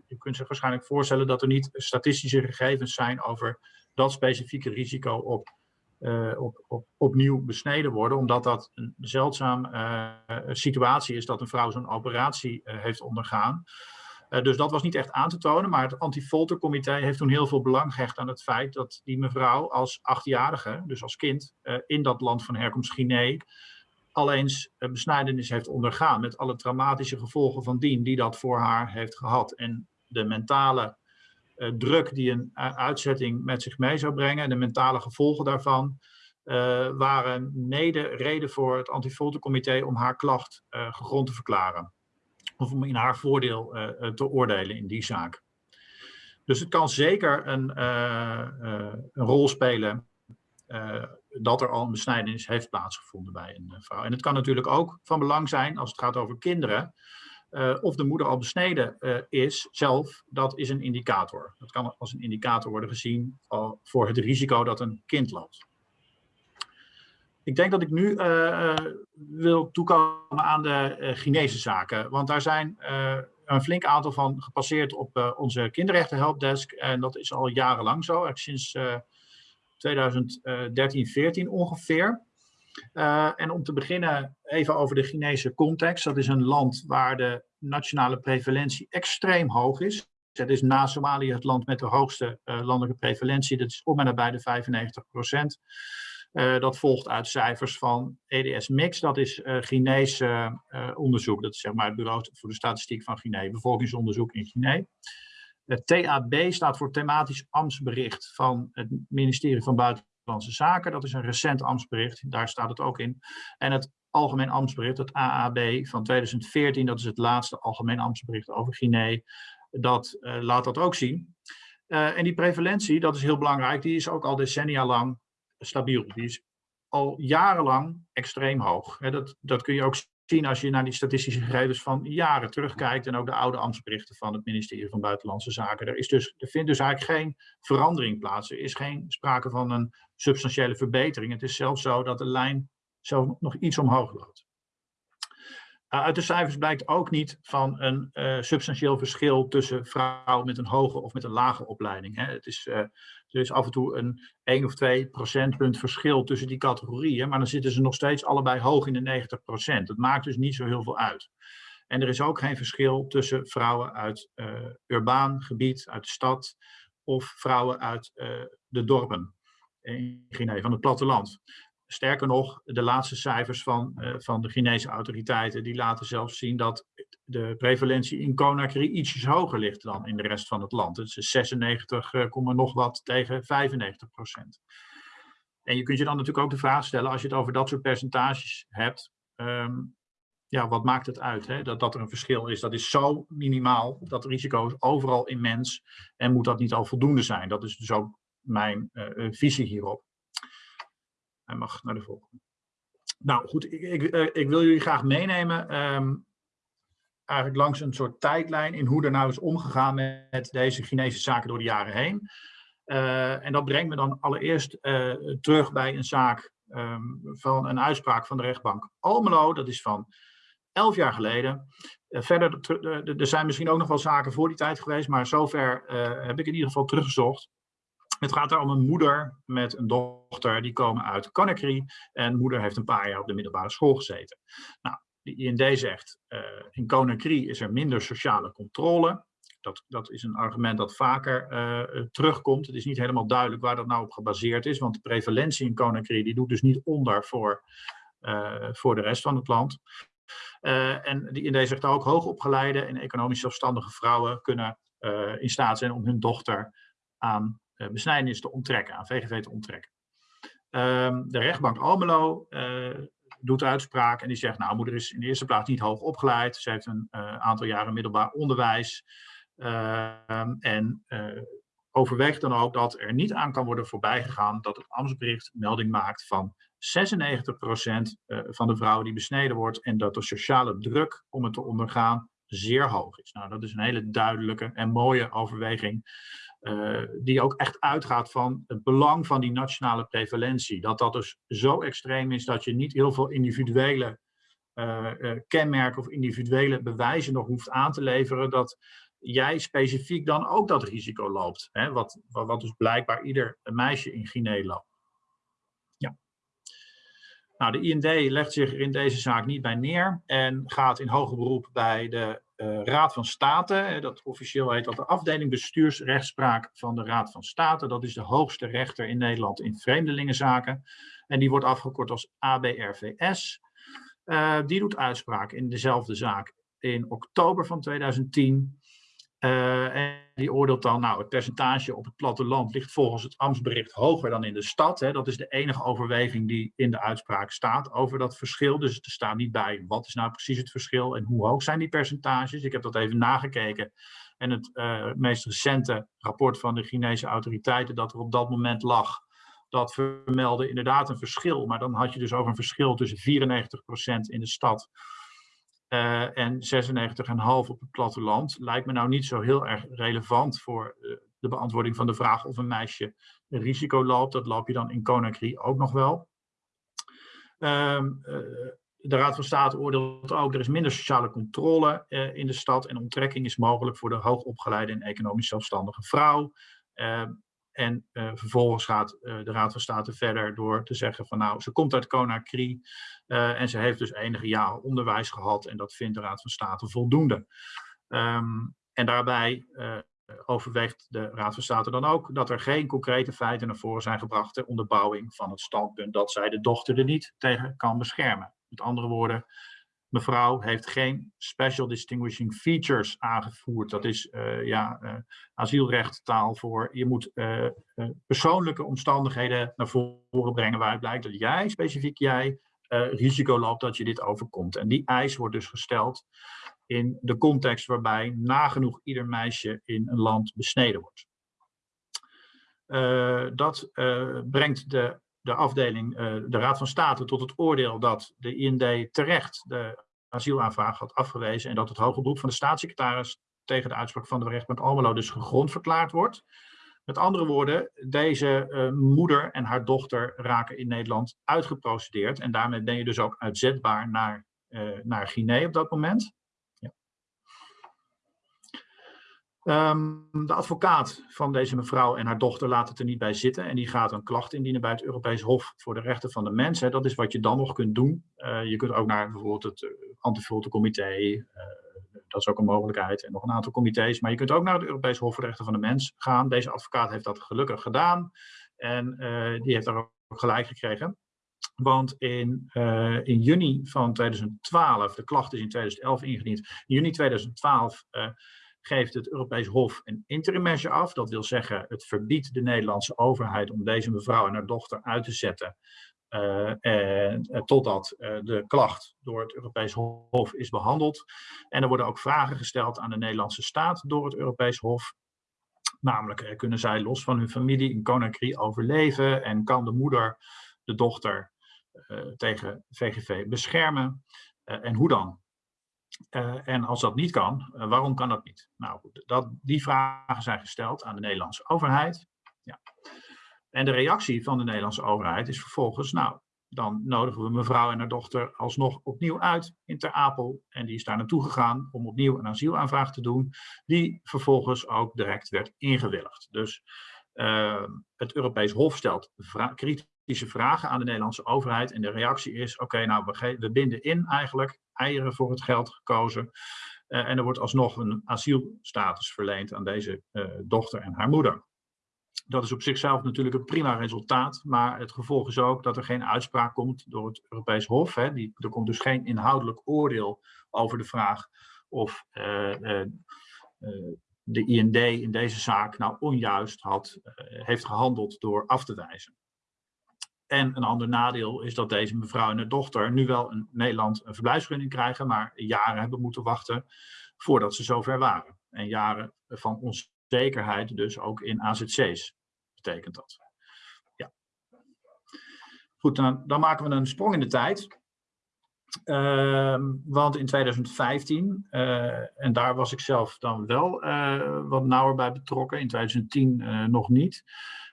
je kunt zich waarschijnlijk voorstellen dat er niet statistische gegevens zijn over dat specifieke risico op, uh, op, op, opnieuw besneden worden, omdat dat een zeldzaam uh, situatie is dat een vrouw zo'n operatie uh, heeft ondergaan. dus dat was niet echt aan te tonen, maar het antifoltercomité heeft toen heel veel belang gehecht aan het feit dat die mevrouw als achtjarige, dus als kind, in dat land van herkomst Guinea, al eens besnijdenis heeft ondergaan met alle traumatische gevolgen van dien die dat voor haar heeft gehad. En de mentale druk die een uitzetting met zich mee zou brengen en de mentale gevolgen daarvan uh, waren mede reden voor het antifoltercomité om haar klacht gegrond te verklaren. Of om in haar voordeel te oordelen in die zaak. Dus het kan zeker een, een rol spelen eh, dat er al een besnijdenis heeft plaatsgevonden bij een eh, vrouw. En het kan natuurlijk ook van belang zijn als het gaat over kinderen, eh, of de moeder al besneden eh, is zelf, dat is een indicator. Dat kan als een indicator worden gezien al voor het risico dat een kind loopt. Ik denk dat ik nu eh, eh, wil toekomen aan de uh, Chinese zaken, want daar zijn uh, een flink aantal van gepasseerd op uh, onze kinderrechtenhelpdesk en dat is al jarenlang zo, sinds 2013, 14 ongeveer. Uh, en om te beginnen even over de Chinese context. Dat is een land waar de nationale prevalentie extreem hoog is. Het is na Somalië het land met de hoogste uh, landelijke prevalentie. Dat is om en nabij de 95 procent. Uh, dat volgt uit cijfers van EDS Mix. Dat is Chinese onderzoek. Dat is zeg maar het bureau voor de statistiek van Guinea. Bevolkingsonderzoek in Guinea. Het TAB staat voor thematisch ambtsbericht van het ministerie van Buitenlandse Zaken. Dat is een recent ambtsbericht, daar staat het ook in. En het Algemeen Ambtsbericht, het AAB van 2014, dat is het laatste Algemeen Ambtsbericht over Guinea, dat uh, laat dat ook zien. Uh, en die prevalentie, dat is heel belangrijk, die is ook al decennia lang stabiel. Die is al jarenlang extreem hoog. Dat, dat kun je ook zien als je naar die statistische gegevens van jaren terugkijkt en ook de oude ambtsberichten van het ministerie van Buitenlandse Zaken. Er, is dus, er vindt dus eigenlijk geen verandering plaats. Er is geen sprake van een substantiële verbetering. Het is zelfs zo dat de lijn zelfs nog iets omhoog loopt. Uh, uit de cijfers blijkt ook niet van een uh, substantieel verschil tussen vrouwen met een hoge of met een lage opleiding. Hè. Het is, uh, er is af en toe een 1 of 2 procentpunt verschil tussen die categorieën, maar dan zitten ze nog steeds allebei hoog in de 90 procent. Dat maakt dus niet zo heel veel uit. En er is ook geen verschil tussen vrouwen uit urbaan gebied, uit de stad, of vrouwen uit de dorpen in Guinea, van het platteland. Sterker nog, de laatste cijfers van, uh, van de Chinese autoriteiten, die laten zelfs zien dat de prevalentie in Conakry ietsjes hoger ligt dan in de rest van het land. Het is 96, uh, nog wat tegen 95 procent. En je kunt je dan natuurlijk ook de vraag stellen, als je het over dat soort percentages hebt, um, ja, wat maakt het uit? Hè? Dat, dat er een verschil is, dat is zo minimaal, dat risico is overal immens en moet dat niet al voldoende zijn? Dat is dus ook mijn uh, visie hierop. Hij mag naar de volgende. Nou goed, ik, ik, ik wil jullie graag meenemen um, eigenlijk langs een soort tijdlijn in hoe er nou is omgegaan met deze Chinese zaken door de jaren heen. Uh, en dat brengt me dan allereerst uh, terug bij een zaak um, van een uitspraak van de rechtbank Almelo. Dat is van elf jaar geleden. Uh, verder, er zijn misschien ook nog wel zaken voor die tijd geweest, maar zover heb ik in ieder geval teruggezocht. Het gaat er om een moeder met een dochter, die komen uit Conakry. En moeder heeft een paar jaar op de middelbare school gezeten. Nou, de IND zegt, uh, in Conakry is er minder sociale controle. Dat, dat is een argument dat vaker uh, terugkomt. Het is niet helemaal duidelijk waar dat nou op gebaseerd is. Want de prevalentie in Conakry die doet dus niet onder voor, voor de rest van het land. en de IND zegt ook, hoogopgeleide en economisch zelfstandige vrouwen kunnen in staat zijn om hun dochter aan besnijdenis te onttrekken, aan VGV te onttrekken. Um, de rechtbank Almelo uh, doet uitspraak en die zegt, nou, moeder is in de eerste plaats niet hoog opgeleid. Ze heeft een uh, aantal jaren middelbaar onderwijs. Ehm, en overweegt dan ook dat er niet aan kan worden voorbijgegaan dat het ambtsbericht melding maakt van 96% van de vrouwen die besneden wordt en dat de sociale druk om het te ondergaan zeer hoog is. Nou, dat is een hele duidelijke en mooie overweging die ook echt uitgaat van het belang van die nationale prevalentie. Dat dat dus zo extreem is dat je niet heel veel individuele uh, uh, kenmerken of individuele bewijzen nog hoeft aan te leveren. Dat jij specifiek dan ook dat risico loopt. Hè? Wat, wat, wat dus blijkbaar ieder meisje in Guinea loopt. Ja. Nou, de IND legt zich in deze zaak niet bij neer en gaat in hoger beroep bij de uh, Raad van State. Dat officieel heet dat de afdeling bestuursrechtspraak van de Raad van State. Dat is de hoogste rechter in Nederland in vreemdelingenzaken. En die wordt afgekort als ABRVS. Uh, die doet uitspraak in dezelfde zaak in oktober van 2010. Uh, en die oordeelt dan, nou, het percentage op het platteland ligt volgens het ambtsbericht hoger dan in de stad. Hè. Dat is de enige overweging die in de uitspraak staat over dat verschil. Dus er staat niet bij wat is nou precies het verschil en hoe hoog zijn die percentages. Ik heb dat even nagekeken. En het uh, meest recente rapport van de Chinese autoriteiten dat er op dat moment lag dat vermeldde inderdaad een verschil. Maar dan had je dus over een verschil tussen 94% in de stad uh, en 96,5% op het platteland. Lijkt me nou niet zo heel erg relevant voor uh, de beantwoording van de vraag of een meisje een risico loopt. Dat loop je dan in Conakry ook nog wel. Um, uh, de Raad van State oordeelt ook, er is minder sociale controle in de stad en onttrekking is mogelijk voor de hoogopgeleide en economisch zelfstandige vrouw. Uh, en uh, vervolgens gaat de Raad van State verder door te zeggen van nou, ze komt uit Conakry en ze heeft dus enige jaren onderwijs gehad en dat vindt de Raad van State voldoende. Um, en daarbij overweegt de Raad van State dan ook dat er geen concrete feiten naar voren zijn gebracht ter onderbouwing van het standpunt dat zij de dochter er niet tegen kan beschermen. Met andere woorden, mevrouw heeft geen special distinguishing features aangevoerd. Dat is uh, ja, uh, asielrechttaal voor je moet uh, persoonlijke omstandigheden naar voren brengen waaruit blijkt dat jij, specifiek jij, risico loopt dat je dit overkomt. En die eis wordt dus gesteld in de context waarbij nagenoeg ieder meisje in een land besneden wordt. dat brengt de de afdeling, uh, de Raad van State, tot het oordeel dat de IND terecht de asielaanvraag had afgewezen en dat het hoge van de staatssecretaris tegen de uitspraak van de rechtbank Almelo dus gegrond verklaard wordt. Met andere woorden, deze uh, moeder en haar dochter raken in Nederland uitgeprocedeerd en daarmee ben je dus ook uitzetbaar naar, uh, naar Guinea op dat moment. Um, de advocaat van deze mevrouw en haar dochter laat het er niet bij zitten en die gaat een klacht indienen bij het Europees Hof voor de Rechten van de Mens. Dat is wat je dan nog kunt doen. Uh, je kunt ook naar bijvoorbeeld het uh, Antifraude-comité, uh, dat is ook een mogelijkheid, en nog een aantal comité's. Maar je kunt ook naar het Europees Hof voor de Rechten van de Mens gaan. Deze advocaat heeft dat gelukkig gedaan en die heeft daar ook gelijk gekregen. Want in, in juni van 2012, de klacht is in 2011 ingediend, in juni 2012 uh, geeft het Europees Hof een interim af. Dat wil zeggen, het verbiedt de Nederlandse overheid om deze mevrouw en haar dochter uit te zetten. Uh, en, uh, totdat de klacht door het Europees Hof is behandeld. En er worden ook vragen gesteld aan de Nederlandse staat door het Europees Hof. Namelijk, kunnen zij los van hun familie in Conakry overleven en kan de moeder de dochter tegen VGV beschermen? en hoe dan? Uh, en als dat niet kan, uh, waarom kan dat niet? Nou, dat, die vragen zijn gesteld aan de Nederlandse overheid. Ja. En de reactie van de Nederlandse overheid is vervolgens, nou, dan nodigen we mevrouw en haar dochter alsnog opnieuw uit in Ter Apel. En die is daar naartoe gegaan om opnieuw een asielaanvraag te doen, die vervolgens ook direct werd ingewilligd. Dus uh, het Europees Hof stelt kritische vragen aan de Nederlandse overheid. En de reactie is, oké, nou, we binden in eigenlijk eieren voor het geld gekozen. Uh, en er wordt alsnog een asielstatus verleend aan deze uh, dochter en haar moeder. Dat is op zichzelf natuurlijk een prima resultaat, maar het gevolg is ook dat er geen uitspraak komt door het Europees Hof. Hè. Die, er komt dus geen inhoudelijk oordeel over de vraag of uh, de IND in deze zaak nou onjuist had, heeft gehandeld door af te wijzen. En een ander nadeel is dat deze mevrouw en haar dochter nu wel in Nederland een verblijfsvergunning krijgen, maar jaren hebben moeten wachten voordat ze zover waren. En jaren van onzekerheid dus ook in AZC's betekent dat. Ja. Goed, dan, maken we een sprong in de tijd. Uh, want in 2015, uh, en daar was ik zelf dan wel uh, wat nauwer bij betrokken, in 2010 uh, nog niet,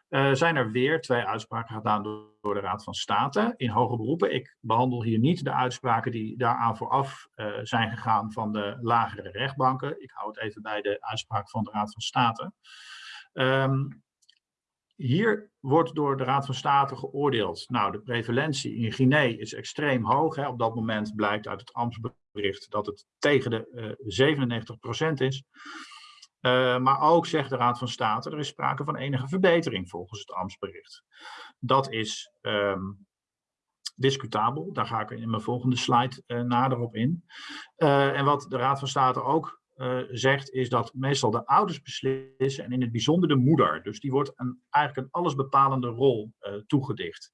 uh, zijn er weer twee uitspraken gedaan door, de Raad van State in hoge beroepen. Ik behandel hier niet de uitspraken die daaraan vooraf uh, zijn gegaan van de lagere rechtbanken. Ik hou het even bij de uitspraak van de Raad van State. Um, hier wordt door de Raad van State geoordeeld. Nou, de prevalentie in Guinea is extreem hoog. Hè. Op dat moment blijkt uit het ambtsbericht dat het tegen de uh, 97% is. Uh, maar ook zegt de Raad van State, er is sprake van enige verbetering volgens het ambtsbericht. Dat is um, discutabel, daar ga ik in mijn volgende slide uh, nader op in. Uh, en wat de Raad van State ook zegt, is dat meestal de ouders beslissen en in het bijzonder de moeder. Dus die wordt een, eigenlijk een allesbepalende rol toegedicht.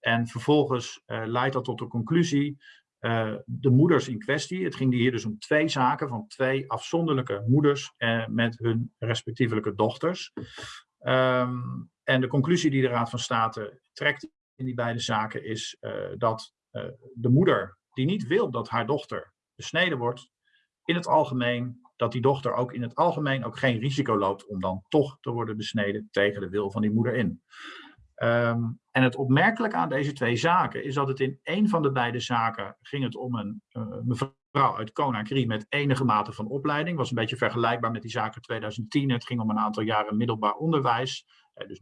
En vervolgens leidt dat tot de conclusie uh, de moeders in kwestie, het ging hier dus om twee zaken van twee afzonderlijke moeders uh, met hun respectievelijke dochters. Um, en de conclusie die de Raad van State trekt in die beide zaken is eh, dat eh, de moeder die niet wil dat haar dochter besneden wordt, in het algemeen, dat die dochter ook in het algemeen ook geen risico loopt om dan toch te worden besneden tegen de wil van die moeder in. Ehm, en het opmerkelijke aan deze twee zaken is dat het in één van de beide zaken ging het om een uh, mevrouw uit Conakry met enige mate van opleiding. Was een beetje vergelijkbaar met die zaken 2010. Het ging om een aantal jaren middelbaar onderwijs. Uh, dus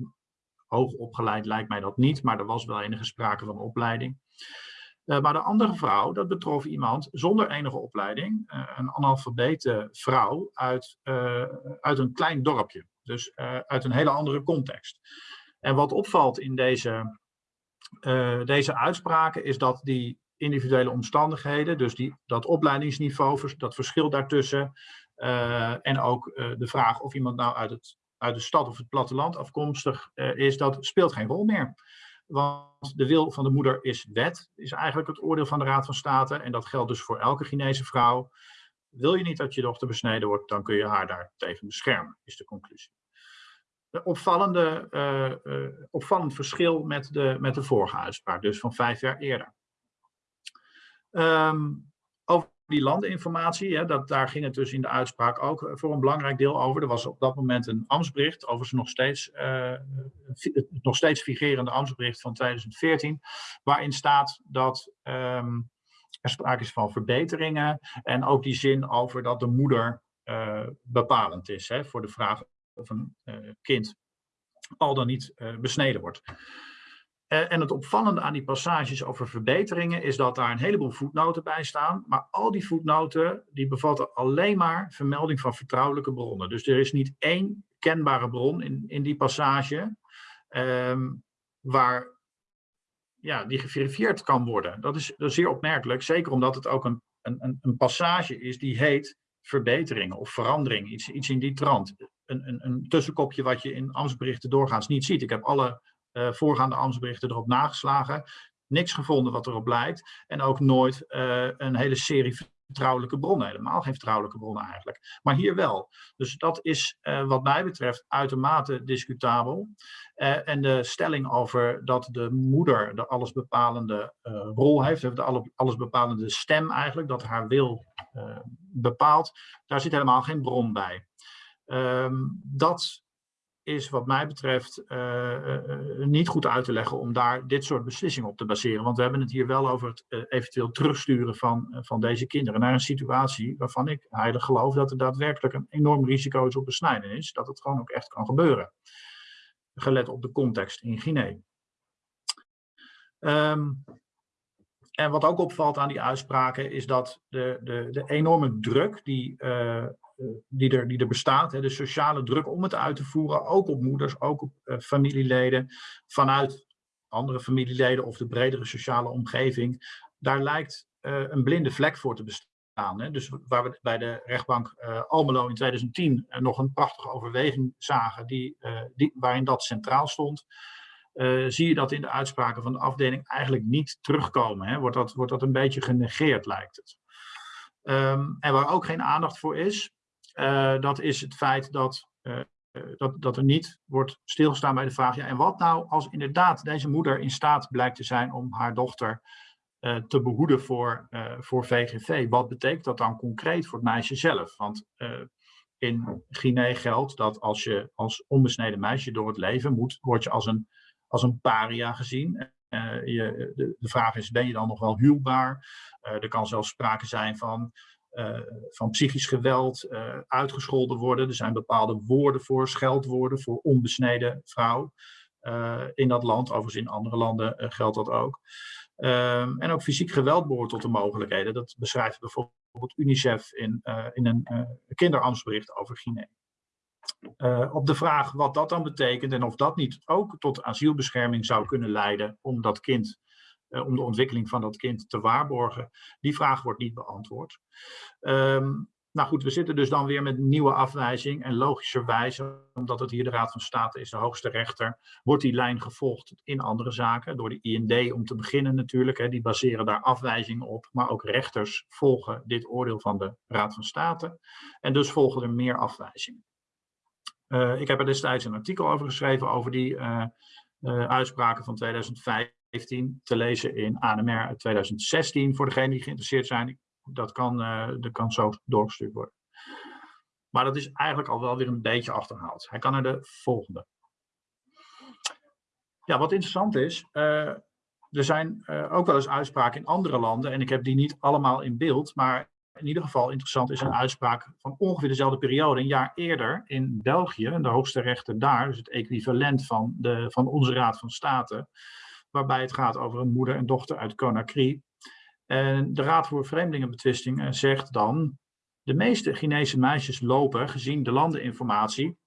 hoog opgeleid lijkt mij dat niet, maar er was wel enige sprake van opleiding. Uh, maar de andere vrouw, dat betrof iemand zonder enige opleiding, een analfabete vrouw uit, uit een klein dorpje. Dus uit een hele andere context. En wat opvalt in deze, uh, deze uitspraken is dat die individuele omstandigheden, dus die, dat opleidingsniveau, dat verschil daartussen, uh, en ook uh, de vraag of iemand nou uit, het, uit de stad of het platteland afkomstig is, dat speelt geen rol meer. Want de wil van de moeder is wet, is eigenlijk het oordeel van de Raad van State. En dat geldt dus voor elke Chinese vrouw. Wil je niet dat je dochter besneden wordt, dan kun je haar daar tegen beschermen, is de conclusie opvallende, uh, uh, opvallend verschil met de, met de vorige uitspraak, dus van vijf jaar eerder. Um, over die landeninformatie, hè, dat, daar ging het dus in de uitspraak ook voor een belangrijk deel over. Er was op dat moment een ambtsbericht, overigens nog steeds, uh, nog steeds figurerende ambtsbericht van 2014, waarin staat dat um, er sprake is van verbeteringen en ook die zin over dat de moeder bepalend is hè, voor de vraag of een uh, kind al dan niet uh, besneden wordt. Uh, en het opvallende aan die passages over verbeteringen is dat daar een heleboel voetnoten bij staan. Maar al die voetnoten die bevatten alleen maar vermelding van vertrouwelijke bronnen. Dus er is niet één kenbare bron in, in die passage um, waar ja, die geverifieerd kan worden. Dat is, dat zeer opmerkelijk, zeker omdat het ook een, een, een passage is die heet verbeteringen of verandering, iets, iets in die trant een, een, een tussenkopje wat je in ambtsberichten doorgaans niet ziet. Ik heb alle uh, voorgaande ambtsberichten erop nageslagen. Niks gevonden wat erop lijkt. En ook nooit uh, een hele serie vertrouwelijke bronnen. Helemaal geen vertrouwelijke bronnen eigenlijk. Maar hier wel. Dus dat is uh, wat mij betreft uitermate discutabel. En de stelling over dat de moeder de allesbepalende rol heeft, de allesbepalende stem eigenlijk, dat haar wil bepaalt, daar zit helemaal geen bron bij. Um, dat is wat mij betreft uh, uh, niet goed uit te leggen om daar dit soort beslissingen op te baseren. Want we hebben het hier wel over het eventueel terugsturen van, van deze kinderen naar een situatie waarvan ik heilig geloof dat er daadwerkelijk een enorm risico is op besnijdenis. Dat het gewoon ook echt kan gebeuren. Gelet op de context in Guinea. Um, en wat ook opvalt aan die uitspraken is dat de, de, de enorme druk die die, er, die er bestaat, hè, de sociale druk om het uit te voeren, ook op moeders, ook op uh, familieleden, vanuit andere familieleden of de bredere sociale omgeving, daar lijkt uh, een blinde vlek voor te bestaan. Dus waar we bij de rechtbank Almelo in 2010 nog een prachtige overweging zagen, die, die, waarin dat centraal stond, zie je dat in de uitspraken van de afdeling eigenlijk niet terugkomen. Hè. Wordt, dat, wordt dat een beetje genegeerd, lijkt het. Um, en waar ook geen aandacht voor is, dat is het feit dat, uh, dat, dat er niet wordt stilgestaan bij de vraag, ja, en wat nou als inderdaad deze moeder in staat blijkt te zijn om haar dochter te behoeden voor, voor VGV? Wat betekent dat dan concreet voor het meisje zelf? Want in Guinea geldt dat als je als onbesneden meisje door het leven moet, word je als een, als een paria gezien. Je, de, de, vraag is, ben je dan nog wel huwbaar? er kan zelfs sprake zijn van van psychisch geweld, uh, uitgescholden worden. Er zijn bepaalde woorden voor, scheldwoorden voor onbesneden vrouw uh, in dat land. Overigens in andere landen geldt dat ook. Um, en ook fysiek geweld behoort tot de mogelijkheden. Dat beschrijft bijvoorbeeld UNICEF in, in een kinderamtsbericht over Guinea. op de vraag wat dat dan betekent en of dat niet ook tot asielbescherming zou kunnen leiden om dat kind uh, om de ontwikkeling van dat kind te waarborgen? Die vraag wordt niet beantwoord. Um, nou goed, we zitten dus dan weer met nieuwe afwijzing. En logischerwijs, omdat het hier de Raad van State is, de hoogste rechter, wordt die lijn gevolgd in andere zaken. Door de IND om te beginnen natuurlijk. Hè, die baseren daar afwijzingen op. Maar ook rechters volgen dit oordeel van de Raad van State. En dus volgen er meer afwijzingen. Eh, ik heb er destijds een artikel over geschreven over die eh, eh, uitspraken van 2015 te lezen in ANMR uit 2016 voor degenen die geïnteresseerd zijn. Dat kan, eh, dat kan zo doorgestuurd worden. Maar dat is eigenlijk al wel weer een beetje achterhaald. Hij kan naar de volgende. Ja, wat interessant is, eh, er zijn eh, ook wel eens uitspraken in andere landen en ik heb die niet allemaal in beeld, maar in ieder geval interessant is een uitspraak van ongeveer dezelfde periode, een jaar eerder in België, de hoogste rechter daar, dus het equivalent van, de, van onze Raad van State, waarbij het gaat over een moeder en dochter uit Conakry. En de Raad voor Vreemdelingenbetwistingen zegt dan, de meeste Chinese meisjes lopen, gezien de landeninformatie,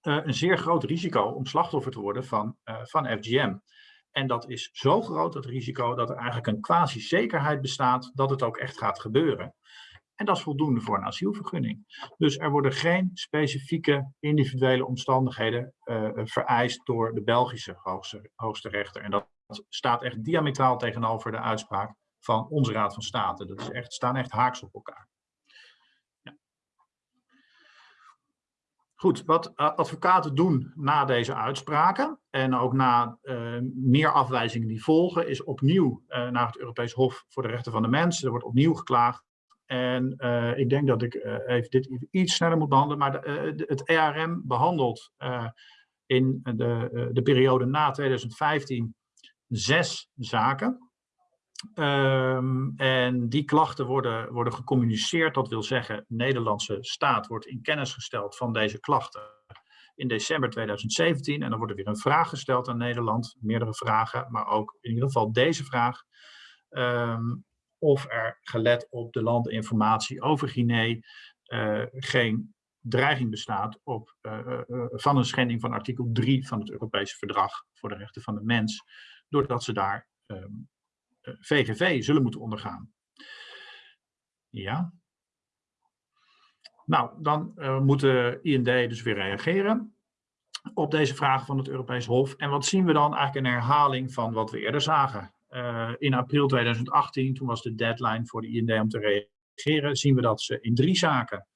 eh, een zeer groot risico om slachtoffer te worden van, eh, van FGM. En dat is zo groot, dat risico, dat er eigenlijk een quasi-zekerheid bestaat dat het ook echt gaat gebeuren. En dat is voldoende voor een asielvergunning. Dus er worden geen specifieke individuele omstandigheden eh, vereist door de Belgische hoogste, hoogste rechter. En dat staat echt diametraal tegenover de uitspraak van onze Raad van State. Dat is echt, staan echt haaks op elkaar. Goed, wat advocaten doen na deze uitspraken en ook na uh, meer afwijzingen die volgen, is opnieuw uh, naar het Europees Hof voor de Rechten van de Mens. Er wordt opnieuw geklaagd. En ik denk dat ik even dit iets sneller moet behandelen, maar de, het ERM behandelt in de, de periode na 2015 zes zaken. Um, en die klachten worden, worden gecommuniceerd. Dat wil zeggen, de Nederlandse staat wordt in kennis gesteld van deze klachten in december 2017. En dan wordt er weer een vraag gesteld aan Nederland, meerdere vragen, maar ook in ieder geval deze vraag. Um, of er gelet op de landinformatie over Guinea uh, geen dreiging bestaat op, uh, uh, van een schending van artikel 3 van het Europese Verdrag voor de Rechten van de Mens, doordat ze daar um, VGV zullen moeten ondergaan. Ja. Nou, dan moet de IND dus weer reageren op deze vragen van het Europees Hof. En wat zien we dan? Eigenlijk een herhaling van wat we eerder zagen. Uh, in april 2018, toen was de deadline voor de IND om te reageren, zien we dat ze in drie zaken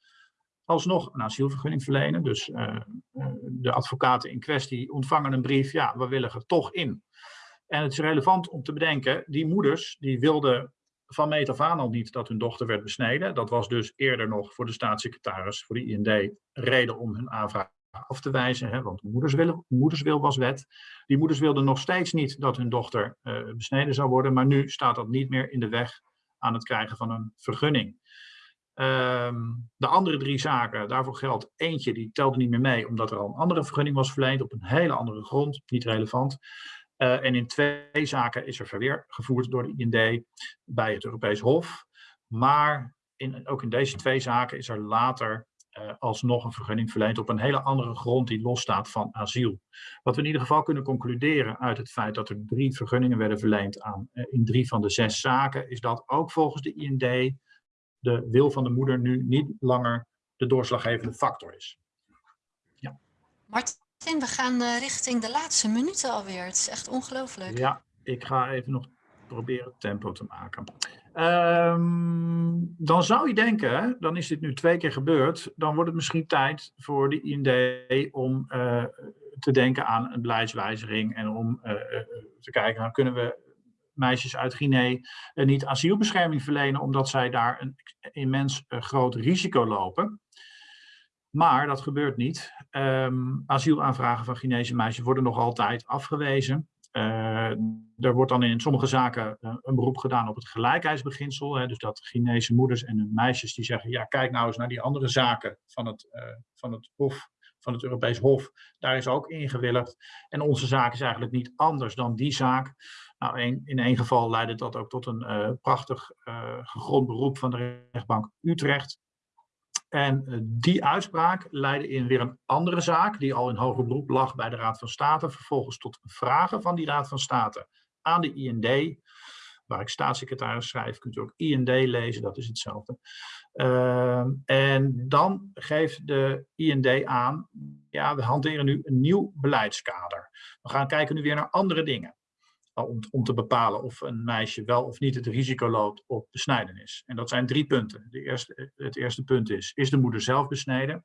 alsnog een asielvergunning verlenen. Dus uh, de advocaten in kwestie ontvangen een brief, ja, we willen er toch in. En het is relevant om te bedenken, die moeders die wilden van meet af aan al niet dat hun dochter werd besneden. Dat was dus eerder nog voor de staatssecretaris, voor de IND, reden om hun aanvraag af te wijzen. Hè, want moederswil, moederswil was wet. Die moeders wilden nog steeds niet dat hun dochter uh, besneden zou worden. Maar nu staat dat niet meer in de weg aan het krijgen van een vergunning. Um, de andere drie zaken, daarvoor geldt eentje, die telde niet meer mee, omdat er al een andere vergunning was verleend op een hele andere grond, niet relevant. Uh, en in twee zaken is er verweer gevoerd door de IND bij het Europees Hof. Maar in, ook in deze twee zaken is er later alsnog een vergunning verleend op een hele andere grond die losstaat van asiel. Wat we in ieder geval kunnen concluderen uit het feit dat er drie vergunningen werden verleend aan, uh, in drie van de zes zaken, is dat ook volgens de IND de wil van de moeder nu niet langer de doorslaggevende factor is. Ja. Martin, we gaan uh, richting de laatste minuten alweer. Het is echt ongelooflijk. Ja, ik ga even nog proberen tempo te maken. Um, dan zou je denken, dan is dit nu twee keer gebeurd, dan wordt het misschien tijd voor de IND om uh, te denken aan een beleidswijziging en om uh, te kijken, nou, kunnen we meisjes uit Guinea niet asielbescherming verlenen omdat zij daar een immens groot risico lopen. Maar dat gebeurt niet. Um, asielaanvragen van Chinese meisjes worden nog altijd afgewezen. Uh, er wordt dan in sommige zaken uh, een beroep gedaan op het gelijkheidsbeginsel. Hè, dus dat Chinese moeders en meisjes die zeggen, ja kijk nou eens naar die andere zaken van het, uh, van het Hof, van het Europees Hof. Daar is ook ingewilligd. En onze zaak is eigenlijk niet anders dan die zaak. Nou, een, in één geval leidde dat ook tot een prachtig gegrond beroep van de rechtbank Utrecht. En die uitspraak leidde in weer een andere zaak, die al in hoger beroep lag bij de Raad van State, vervolgens tot vragen van die Raad van State aan de IND, waar ik staatssecretaris schrijf, kunt u ook IND lezen, dat is hetzelfde. Uh, en dan geeft de IND aan, ja, we hanteren nu een nieuw beleidskader. We gaan kijken nu weer naar andere dingen om, om te bepalen of een meisje wel of niet het risico loopt op besnijdenis. En dat zijn drie punten. De eerste, het eerste punt is, is de moeder zelf besneden?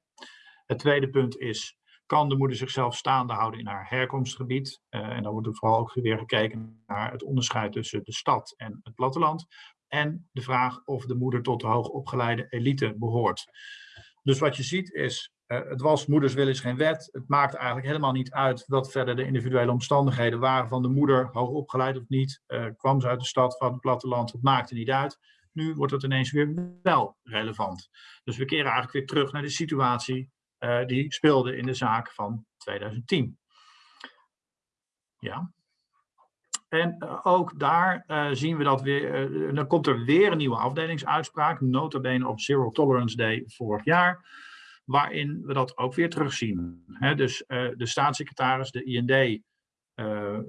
Het tweede punt is, kan de moeder zichzelf staande houden in haar herkomstgebied? Eh, en dan wordt er vooral ook weer gekeken naar het onderscheid tussen de stad en het platteland. En de vraag of de moeder tot de hoogopgeleide elite behoort. Dus wat je ziet is, eh, het was moeders wil is geen wet. Het maakt eigenlijk helemaal niet uit wat verder de individuele omstandigheden waren van de moeder, hoogopgeleid of niet. eh, kwam ze uit de stad, van het platteland, het maakte niet uit. Nu wordt het ineens weer wel relevant. Dus we keren eigenlijk weer terug naar de situatie eh, die speelde in de zaak van 2010. Ja. En eh, ook daar eh, zien we dat weer, dan komt er weer een nieuwe afdelingsuitspraak, nota bene op Zero Tolerance Day vorig jaar, waarin we dat ook weer terugzien. Hè, dus de staatssecretaris, de IND,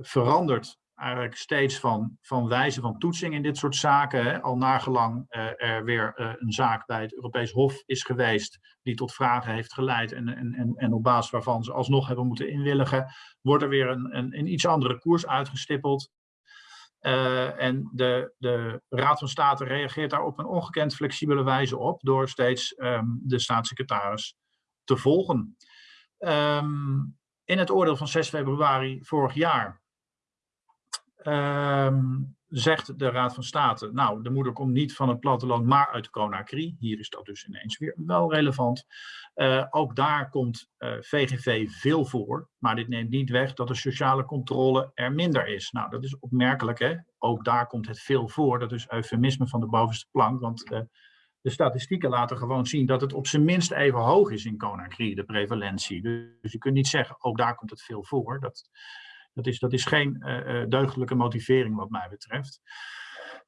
verandert eigenlijk steeds van, van wijze van toetsing in dit soort zaken. Hè. Al nagelang eh, er weer eh, een zaak bij het Europees Hof is geweest die tot vragen heeft geleid en, en, en, en op basis waarvan ze alsnog hebben moeten inwilligen, wordt er weer een, een, een iets andere koers uitgestippeld. Eh, en de, de Raad van State reageert daar op een ongekend flexibele wijze op door steeds ehm, de staatssecretaris te volgen. Ehm, in het oordeel van 6 februari vorig jaar ehm, zegt de Raad van State, nou, de moeder komt niet van het platteland, maar uit Conakry. Hier is dat dus ineens weer wel relevant. Eh, ook daar komt eh, VGV veel voor, maar dit neemt niet weg dat de sociale controle er minder is. Nou, dat is opmerkelijk, hè? Ook daar komt het veel voor. Dat is eufemisme van de bovenste plank, want eh, de statistieken laten gewoon zien dat het op zijn minst even hoog is in Conakry, de prevalentie. Dus je kunt niet zeggen, ook daar komt het veel voor. Dat, dat, is, dat is geen eh, deugdelijke motivering wat mij betreft.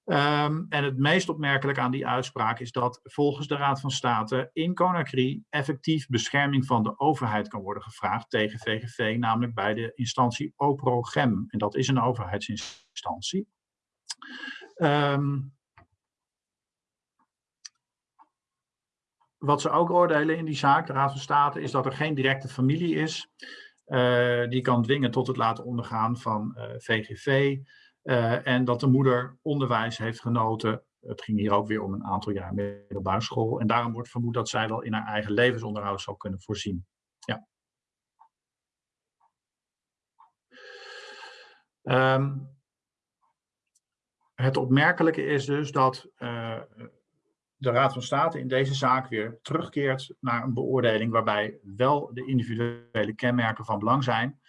Ehm, en het meest opmerkelijk aan die uitspraak is dat volgens de Raad van State in Conakry effectief bescherming van de overheid kan worden gevraagd tegen VGV, namelijk bij de instantie OPROGEM. En dat is een overheidsinstantie. Ehm, wat ze ook oordelen in die zaak, de Raad van State, is dat er geen directe familie is die kan dwingen tot het laten ondergaan van eh, VGV. eh, en dat de moeder onderwijs heeft genoten. Het ging hier ook weer om een aantal jaar middelbare school. En daarom wordt vermoed dat zij wel in haar eigen levensonderhoud zou kunnen voorzien. Ja. Ehm, het opmerkelijke is dus dat eh, de Raad van State in deze zaak weer terugkeert naar een beoordeling waarbij wel de individuele kenmerken van belang zijn.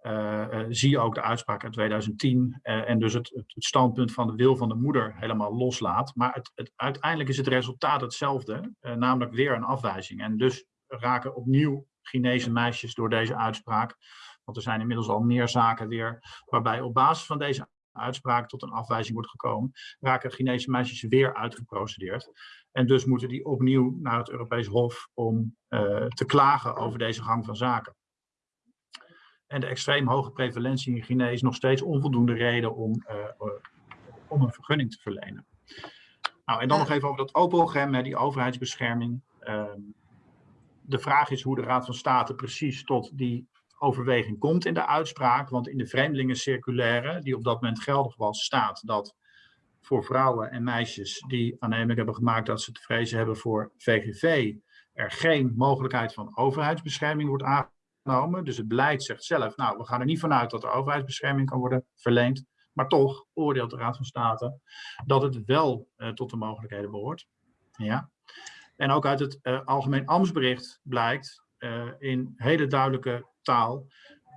Eh, eh, zie je ook de uitspraak uit 2010 eh, en dus het, het, standpunt van de wil van de moeder helemaal loslaat. Maar het, het, uiteindelijk is het resultaat hetzelfde, namelijk weer een afwijzing. En dus raken opnieuw Chinese meisjes door deze uitspraak, want er zijn inmiddels al meer zaken weer waarbij op basis van deze uitspraak tot een afwijzing wordt gekomen, raken Chinese meisjes weer uitgeprocedeerd. En dus moeten die opnieuw naar het Europees Hof om eh, te klagen over deze gang van zaken. En de extreem hoge prevalentie in Guinea is nog steeds onvoldoende reden om, eh, eh, om een vergunning te verlenen. Nou, en dan nog even over dat OPOGEM, die overheidsbescherming. Ehm, de vraag is hoe de Raad van State precies tot die overweging komt in de uitspraak. Want in de vreemdelingencirculaire, die op dat moment geldig was, staat dat voor vrouwen en meisjes die aannemelijk hebben gemaakt dat ze te vrezen hebben voor VGV, er geen mogelijkheid van overheidsbescherming wordt aangenomen. Dus het beleid zegt zelf, nou, we gaan er niet vanuit dat er overheidsbescherming kan worden verleend. Maar toch oordeelt de Raad van State dat het wel eh, tot de mogelijkheden behoort. Ja. En ook uit het eh, Algemeen Ambtsbericht blijkt in hele duidelijke taal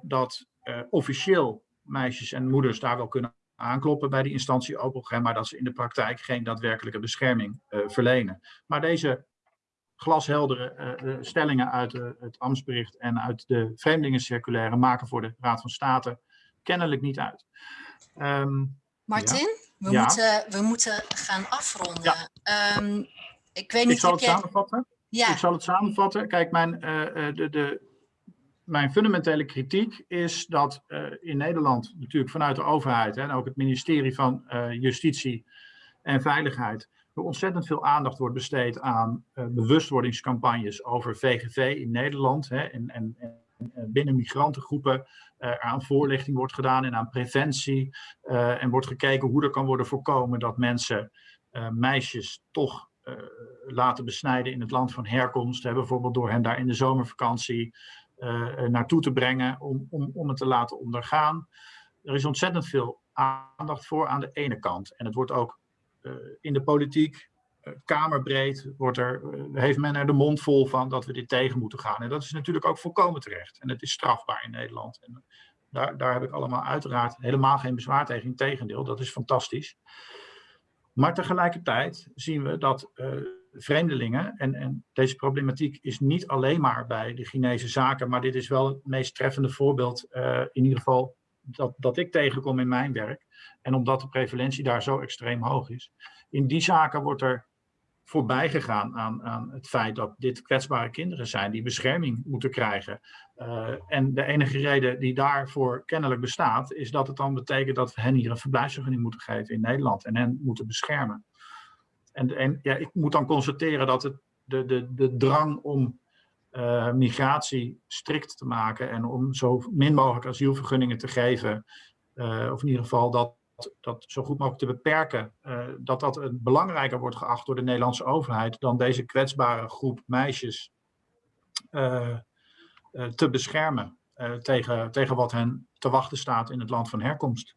dat eh, officieel meisjes en moeders daar wel kunnen aankloppen bij die instantie OPOGEM, maar dat ze in de praktijk geen daadwerkelijke bescherming eh, verlenen. Maar deze glasheldere eh, eh, stellingen uit eh, het ambtsbericht en uit de vreemdelingencirculaire maken voor de Raad van State kennelijk niet uit. Ehm, Martin, we, Ja. moeten, we moeten gaan afronden. Ja. Ehm, ik weet niet, ik zal het samenvatten. Ja, Ik zal het samenvatten. Kijk, mijn, eh, eh, de, de, mijn fundamentele kritiek is dat eh, in Nederland, natuurlijk vanuit de overheid en ook het ministerie van Justitie en Veiligheid, er ontzettend veel aandacht wordt besteed aan bewustwordingscampagnes over VGV in Nederland. Hè, en, en, en en binnen migrantengroepen er aan voorlichting wordt gedaan en aan preventie. en wordt gekeken hoe er kan worden voorkomen dat mensen, meisjes, toch laten besnijden in het land van herkomst. Bijvoorbeeld door hen daar in de zomervakantie eh, naartoe te brengen om, om, om het te laten ondergaan. Er is ontzettend veel aandacht voor aan de ene kant. En het wordt ook in de politiek kamerbreed wordt er, heeft men er de mond vol van dat we dit tegen moeten gaan. En dat is natuurlijk ook volkomen terecht. En het is strafbaar in Nederland. En daar, daar heb ik allemaal uiteraard helemaal geen bezwaar tegen. Integendeel, dat is fantastisch. Maar tegelijkertijd zien we dat uh, vreemdelingen, en, en, deze problematiek is niet alleen maar bij de Chinese zaken, maar dit is wel het meest treffende voorbeeld, uh, in ieder geval dat, dat ik tegenkom in mijn werk. En omdat de prevalentie daar zo extreem hoog is. In die zaken wordt er voorbij gegaan aan, aan het feit dat dit kwetsbare kinderen zijn die bescherming moeten krijgen. Uh, en de enige reden die daarvoor kennelijk bestaat, is dat het dan betekent dat we hen hier een verblijfsvergunning moeten geven in Nederland en hen moeten beschermen. En, en ja, ik moet dan constateren dat het, de, de, de drang om uh, migratie strikt te maken en om zo min mogelijk asielvergunningen te geven, uh, of in ieder geval dat dat zo goed mogelijk te beperken, dat dat belangrijker wordt geacht door de Nederlandse overheid dan deze kwetsbare groep meisjes te beschermen tegen, tegen wat hen te wachten staat in het land van herkomst.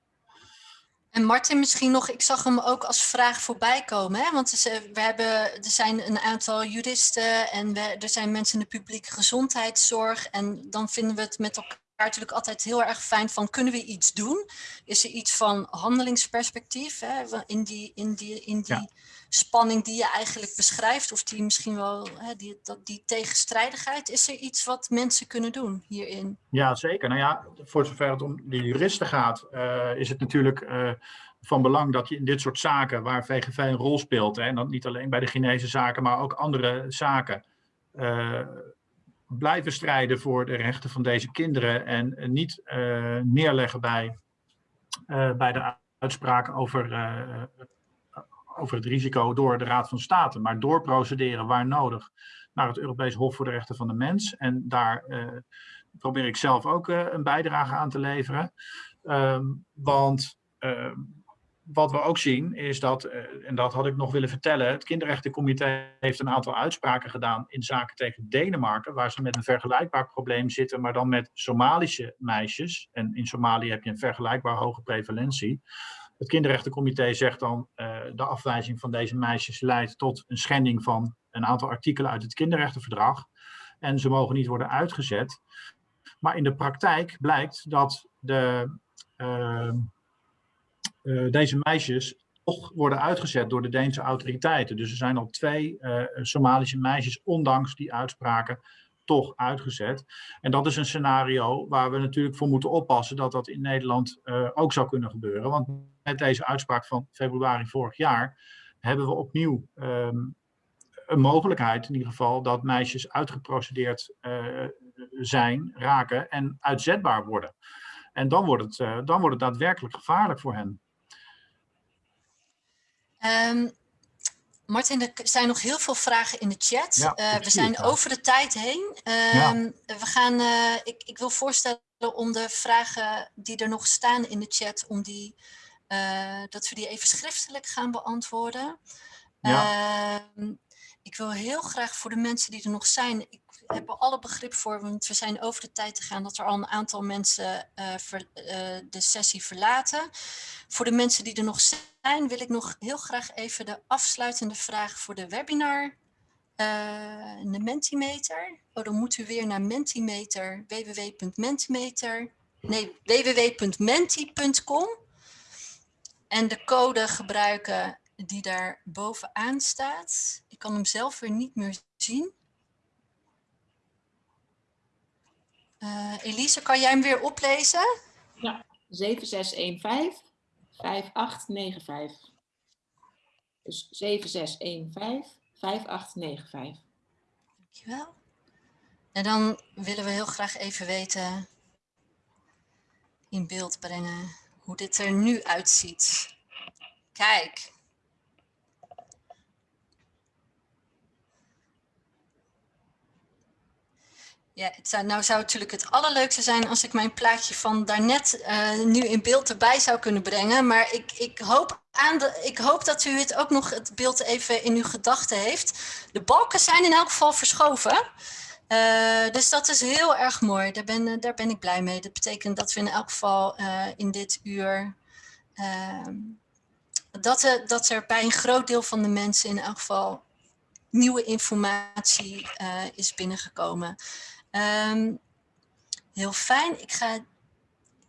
En Martin, misschien nog, ik zag hem ook als vraag voorbij komen. Hè? Want we hebben, er zijn een aantal juristen en we, er zijn mensen in de publieke gezondheidszorg. En dan vinden we het met elkaar natuurlijk altijd heel erg fijn van kunnen we iets doen? Is er iets van handelingsperspectief hè? in die, in die, in die ja. Spanning die je eigenlijk beschrijft of die misschien wel, hè, die, die tegenstrijdigheid, is er iets wat mensen kunnen doen hierin? Ja, zeker. Nou ja, voor zover het om de juristen gaat, uh, is het natuurlijk uh, van belang dat je in dit soort zaken waar VGV een rol speelt, hè, en dat niet alleen bij de Chinese zaken, maar ook andere zaken, uh, blijven strijden voor de rechten van deze kinderen en niet neerleggen bij, bij de uitspraak over, over het risico door de Raad van State, maar doorprocederen waar nodig naar het Europees Hof voor de Rechten van de Mens. En daar probeer ik zelf ook een bijdrage aan te leveren. Um, want wat we ook zien is dat, en dat had ik nog willen vertellen, het kinderrechtencomité heeft een aantal uitspraken gedaan in zaken tegen Denemarken, waar ze met een vergelijkbaar probleem zitten, maar dan met Somalische meisjes. En in Somalië heb je een vergelijkbaar hoge prevalentie. Het kinderrechtencomité zegt dan, uh, de afwijzing van deze meisjes leidt tot een schending van een aantal artikelen uit het kinderrechtenverdrag. En ze mogen niet worden uitgezet. Maar in de praktijk blijkt dat de... Uh, uh, deze meisjes toch worden uitgezet door de Deense autoriteiten. Dus er zijn al twee Somalische meisjes, ondanks die uitspraken, toch uitgezet. En dat is een scenario waar we natuurlijk voor moeten oppassen dat dat in Nederland uh, ook zou kunnen gebeuren. Want met deze uitspraak van februari vorig jaar hebben we opnieuw um, een mogelijkheid in ieder geval dat meisjes uitgeprocedeerd uh, zijn, raken en uitzetbaar worden. En dan wordt het, uh, dan wordt het daadwerkelijk gevaarlijk voor hen. Um, Martin, er zijn nog heel veel vragen in de chat. Ja, uh, we zijn over de tijd heen. Ja. We gaan, uh, ik, ik, wil voorstellen om de vragen die er nog staan in de chat, om die, uh, dat we die even schriftelijk gaan beantwoorden. Ja. ik wil heel graag voor de mensen die er nog zijn, ik heb er alle begrip voor, want we zijn over de tijd te gaan dat er al een aantal mensen ver, de sessie verlaten. Voor de mensen die er nog zijn, wil ik nog heel graag even de afsluitende vraag voor de webinar. Uh, de Mentimeter. Oh, dan moet u weer naar Mentimeter, www.mentimeter, nee, www.menti.com. En de code gebruiken die daar bovenaan staat. Ik kan hem zelf weer niet meer zien. Uh, Elise, kan jij hem weer oplezen? Ja, 7615 5895. Dus 7615 5895. Dankjewel. En dan willen we heel graag even weten, in beeld brengen, hoe dit er nu uitziet. Kijk. Ja, het zou, nou zou het natuurlijk het allerleukste zijn als ik mijn plaatje van daarnet eh nu in beeld erbij zou kunnen brengen. Maar ik, ik, hoop aan de, ik hoop dat u het ook nog het beeld even in uw gedachten heeft. De balken zijn in elk geval verschoven. Eh, dus dat is heel erg mooi. Daar ben, eh, daar ben ik blij mee. Dat betekent dat we in elk geval in dit uur... ehm, dat, er, dat er bij een groot deel van de mensen in elk geval nieuwe informatie is binnengekomen. Ehm, heel fijn. Ik ga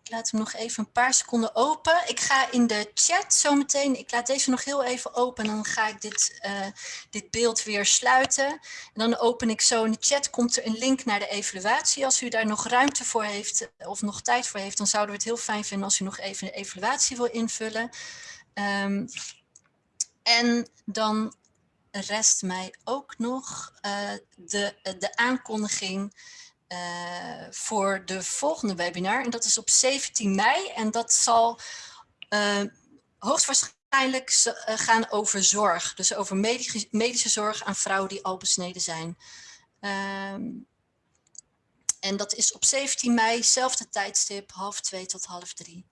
ik laat hem nog even een paar seconden open. Ik ga in de chat zometeen, ik laat deze nog heel even open en dan ga ik dit, eh, dit beeld weer sluiten. En dan open ik zo in de chat, komt er een link naar de evaluatie. Als u daar nog ruimte voor heeft of nog tijd voor heeft, dan zouden we het heel fijn vinden als u nog even de evaluatie wil invullen. Ehm, en dan rest mij ook nog eh, de, de aankondiging eh, voor de volgende webinar. En dat is op 17 mei. En dat zal eh, hoogstwaarschijnlijk gaan over zorg. Dus over medische, medische zorg aan vrouwen die al besneden zijn. Ehm, en dat is op 17 mei, zelfde tijdstip, half twee tot half drie.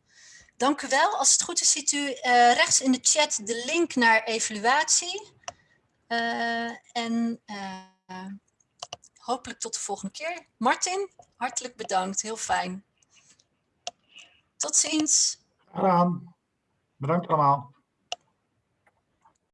Dank u wel. Als het goed is, ziet u rechts in de chat de link naar evaluatie. Eh, en eh, hopelijk tot de volgende keer. Martin, hartelijk bedankt. Heel fijn. Tot ziens. Gedaan. Bedankt allemaal.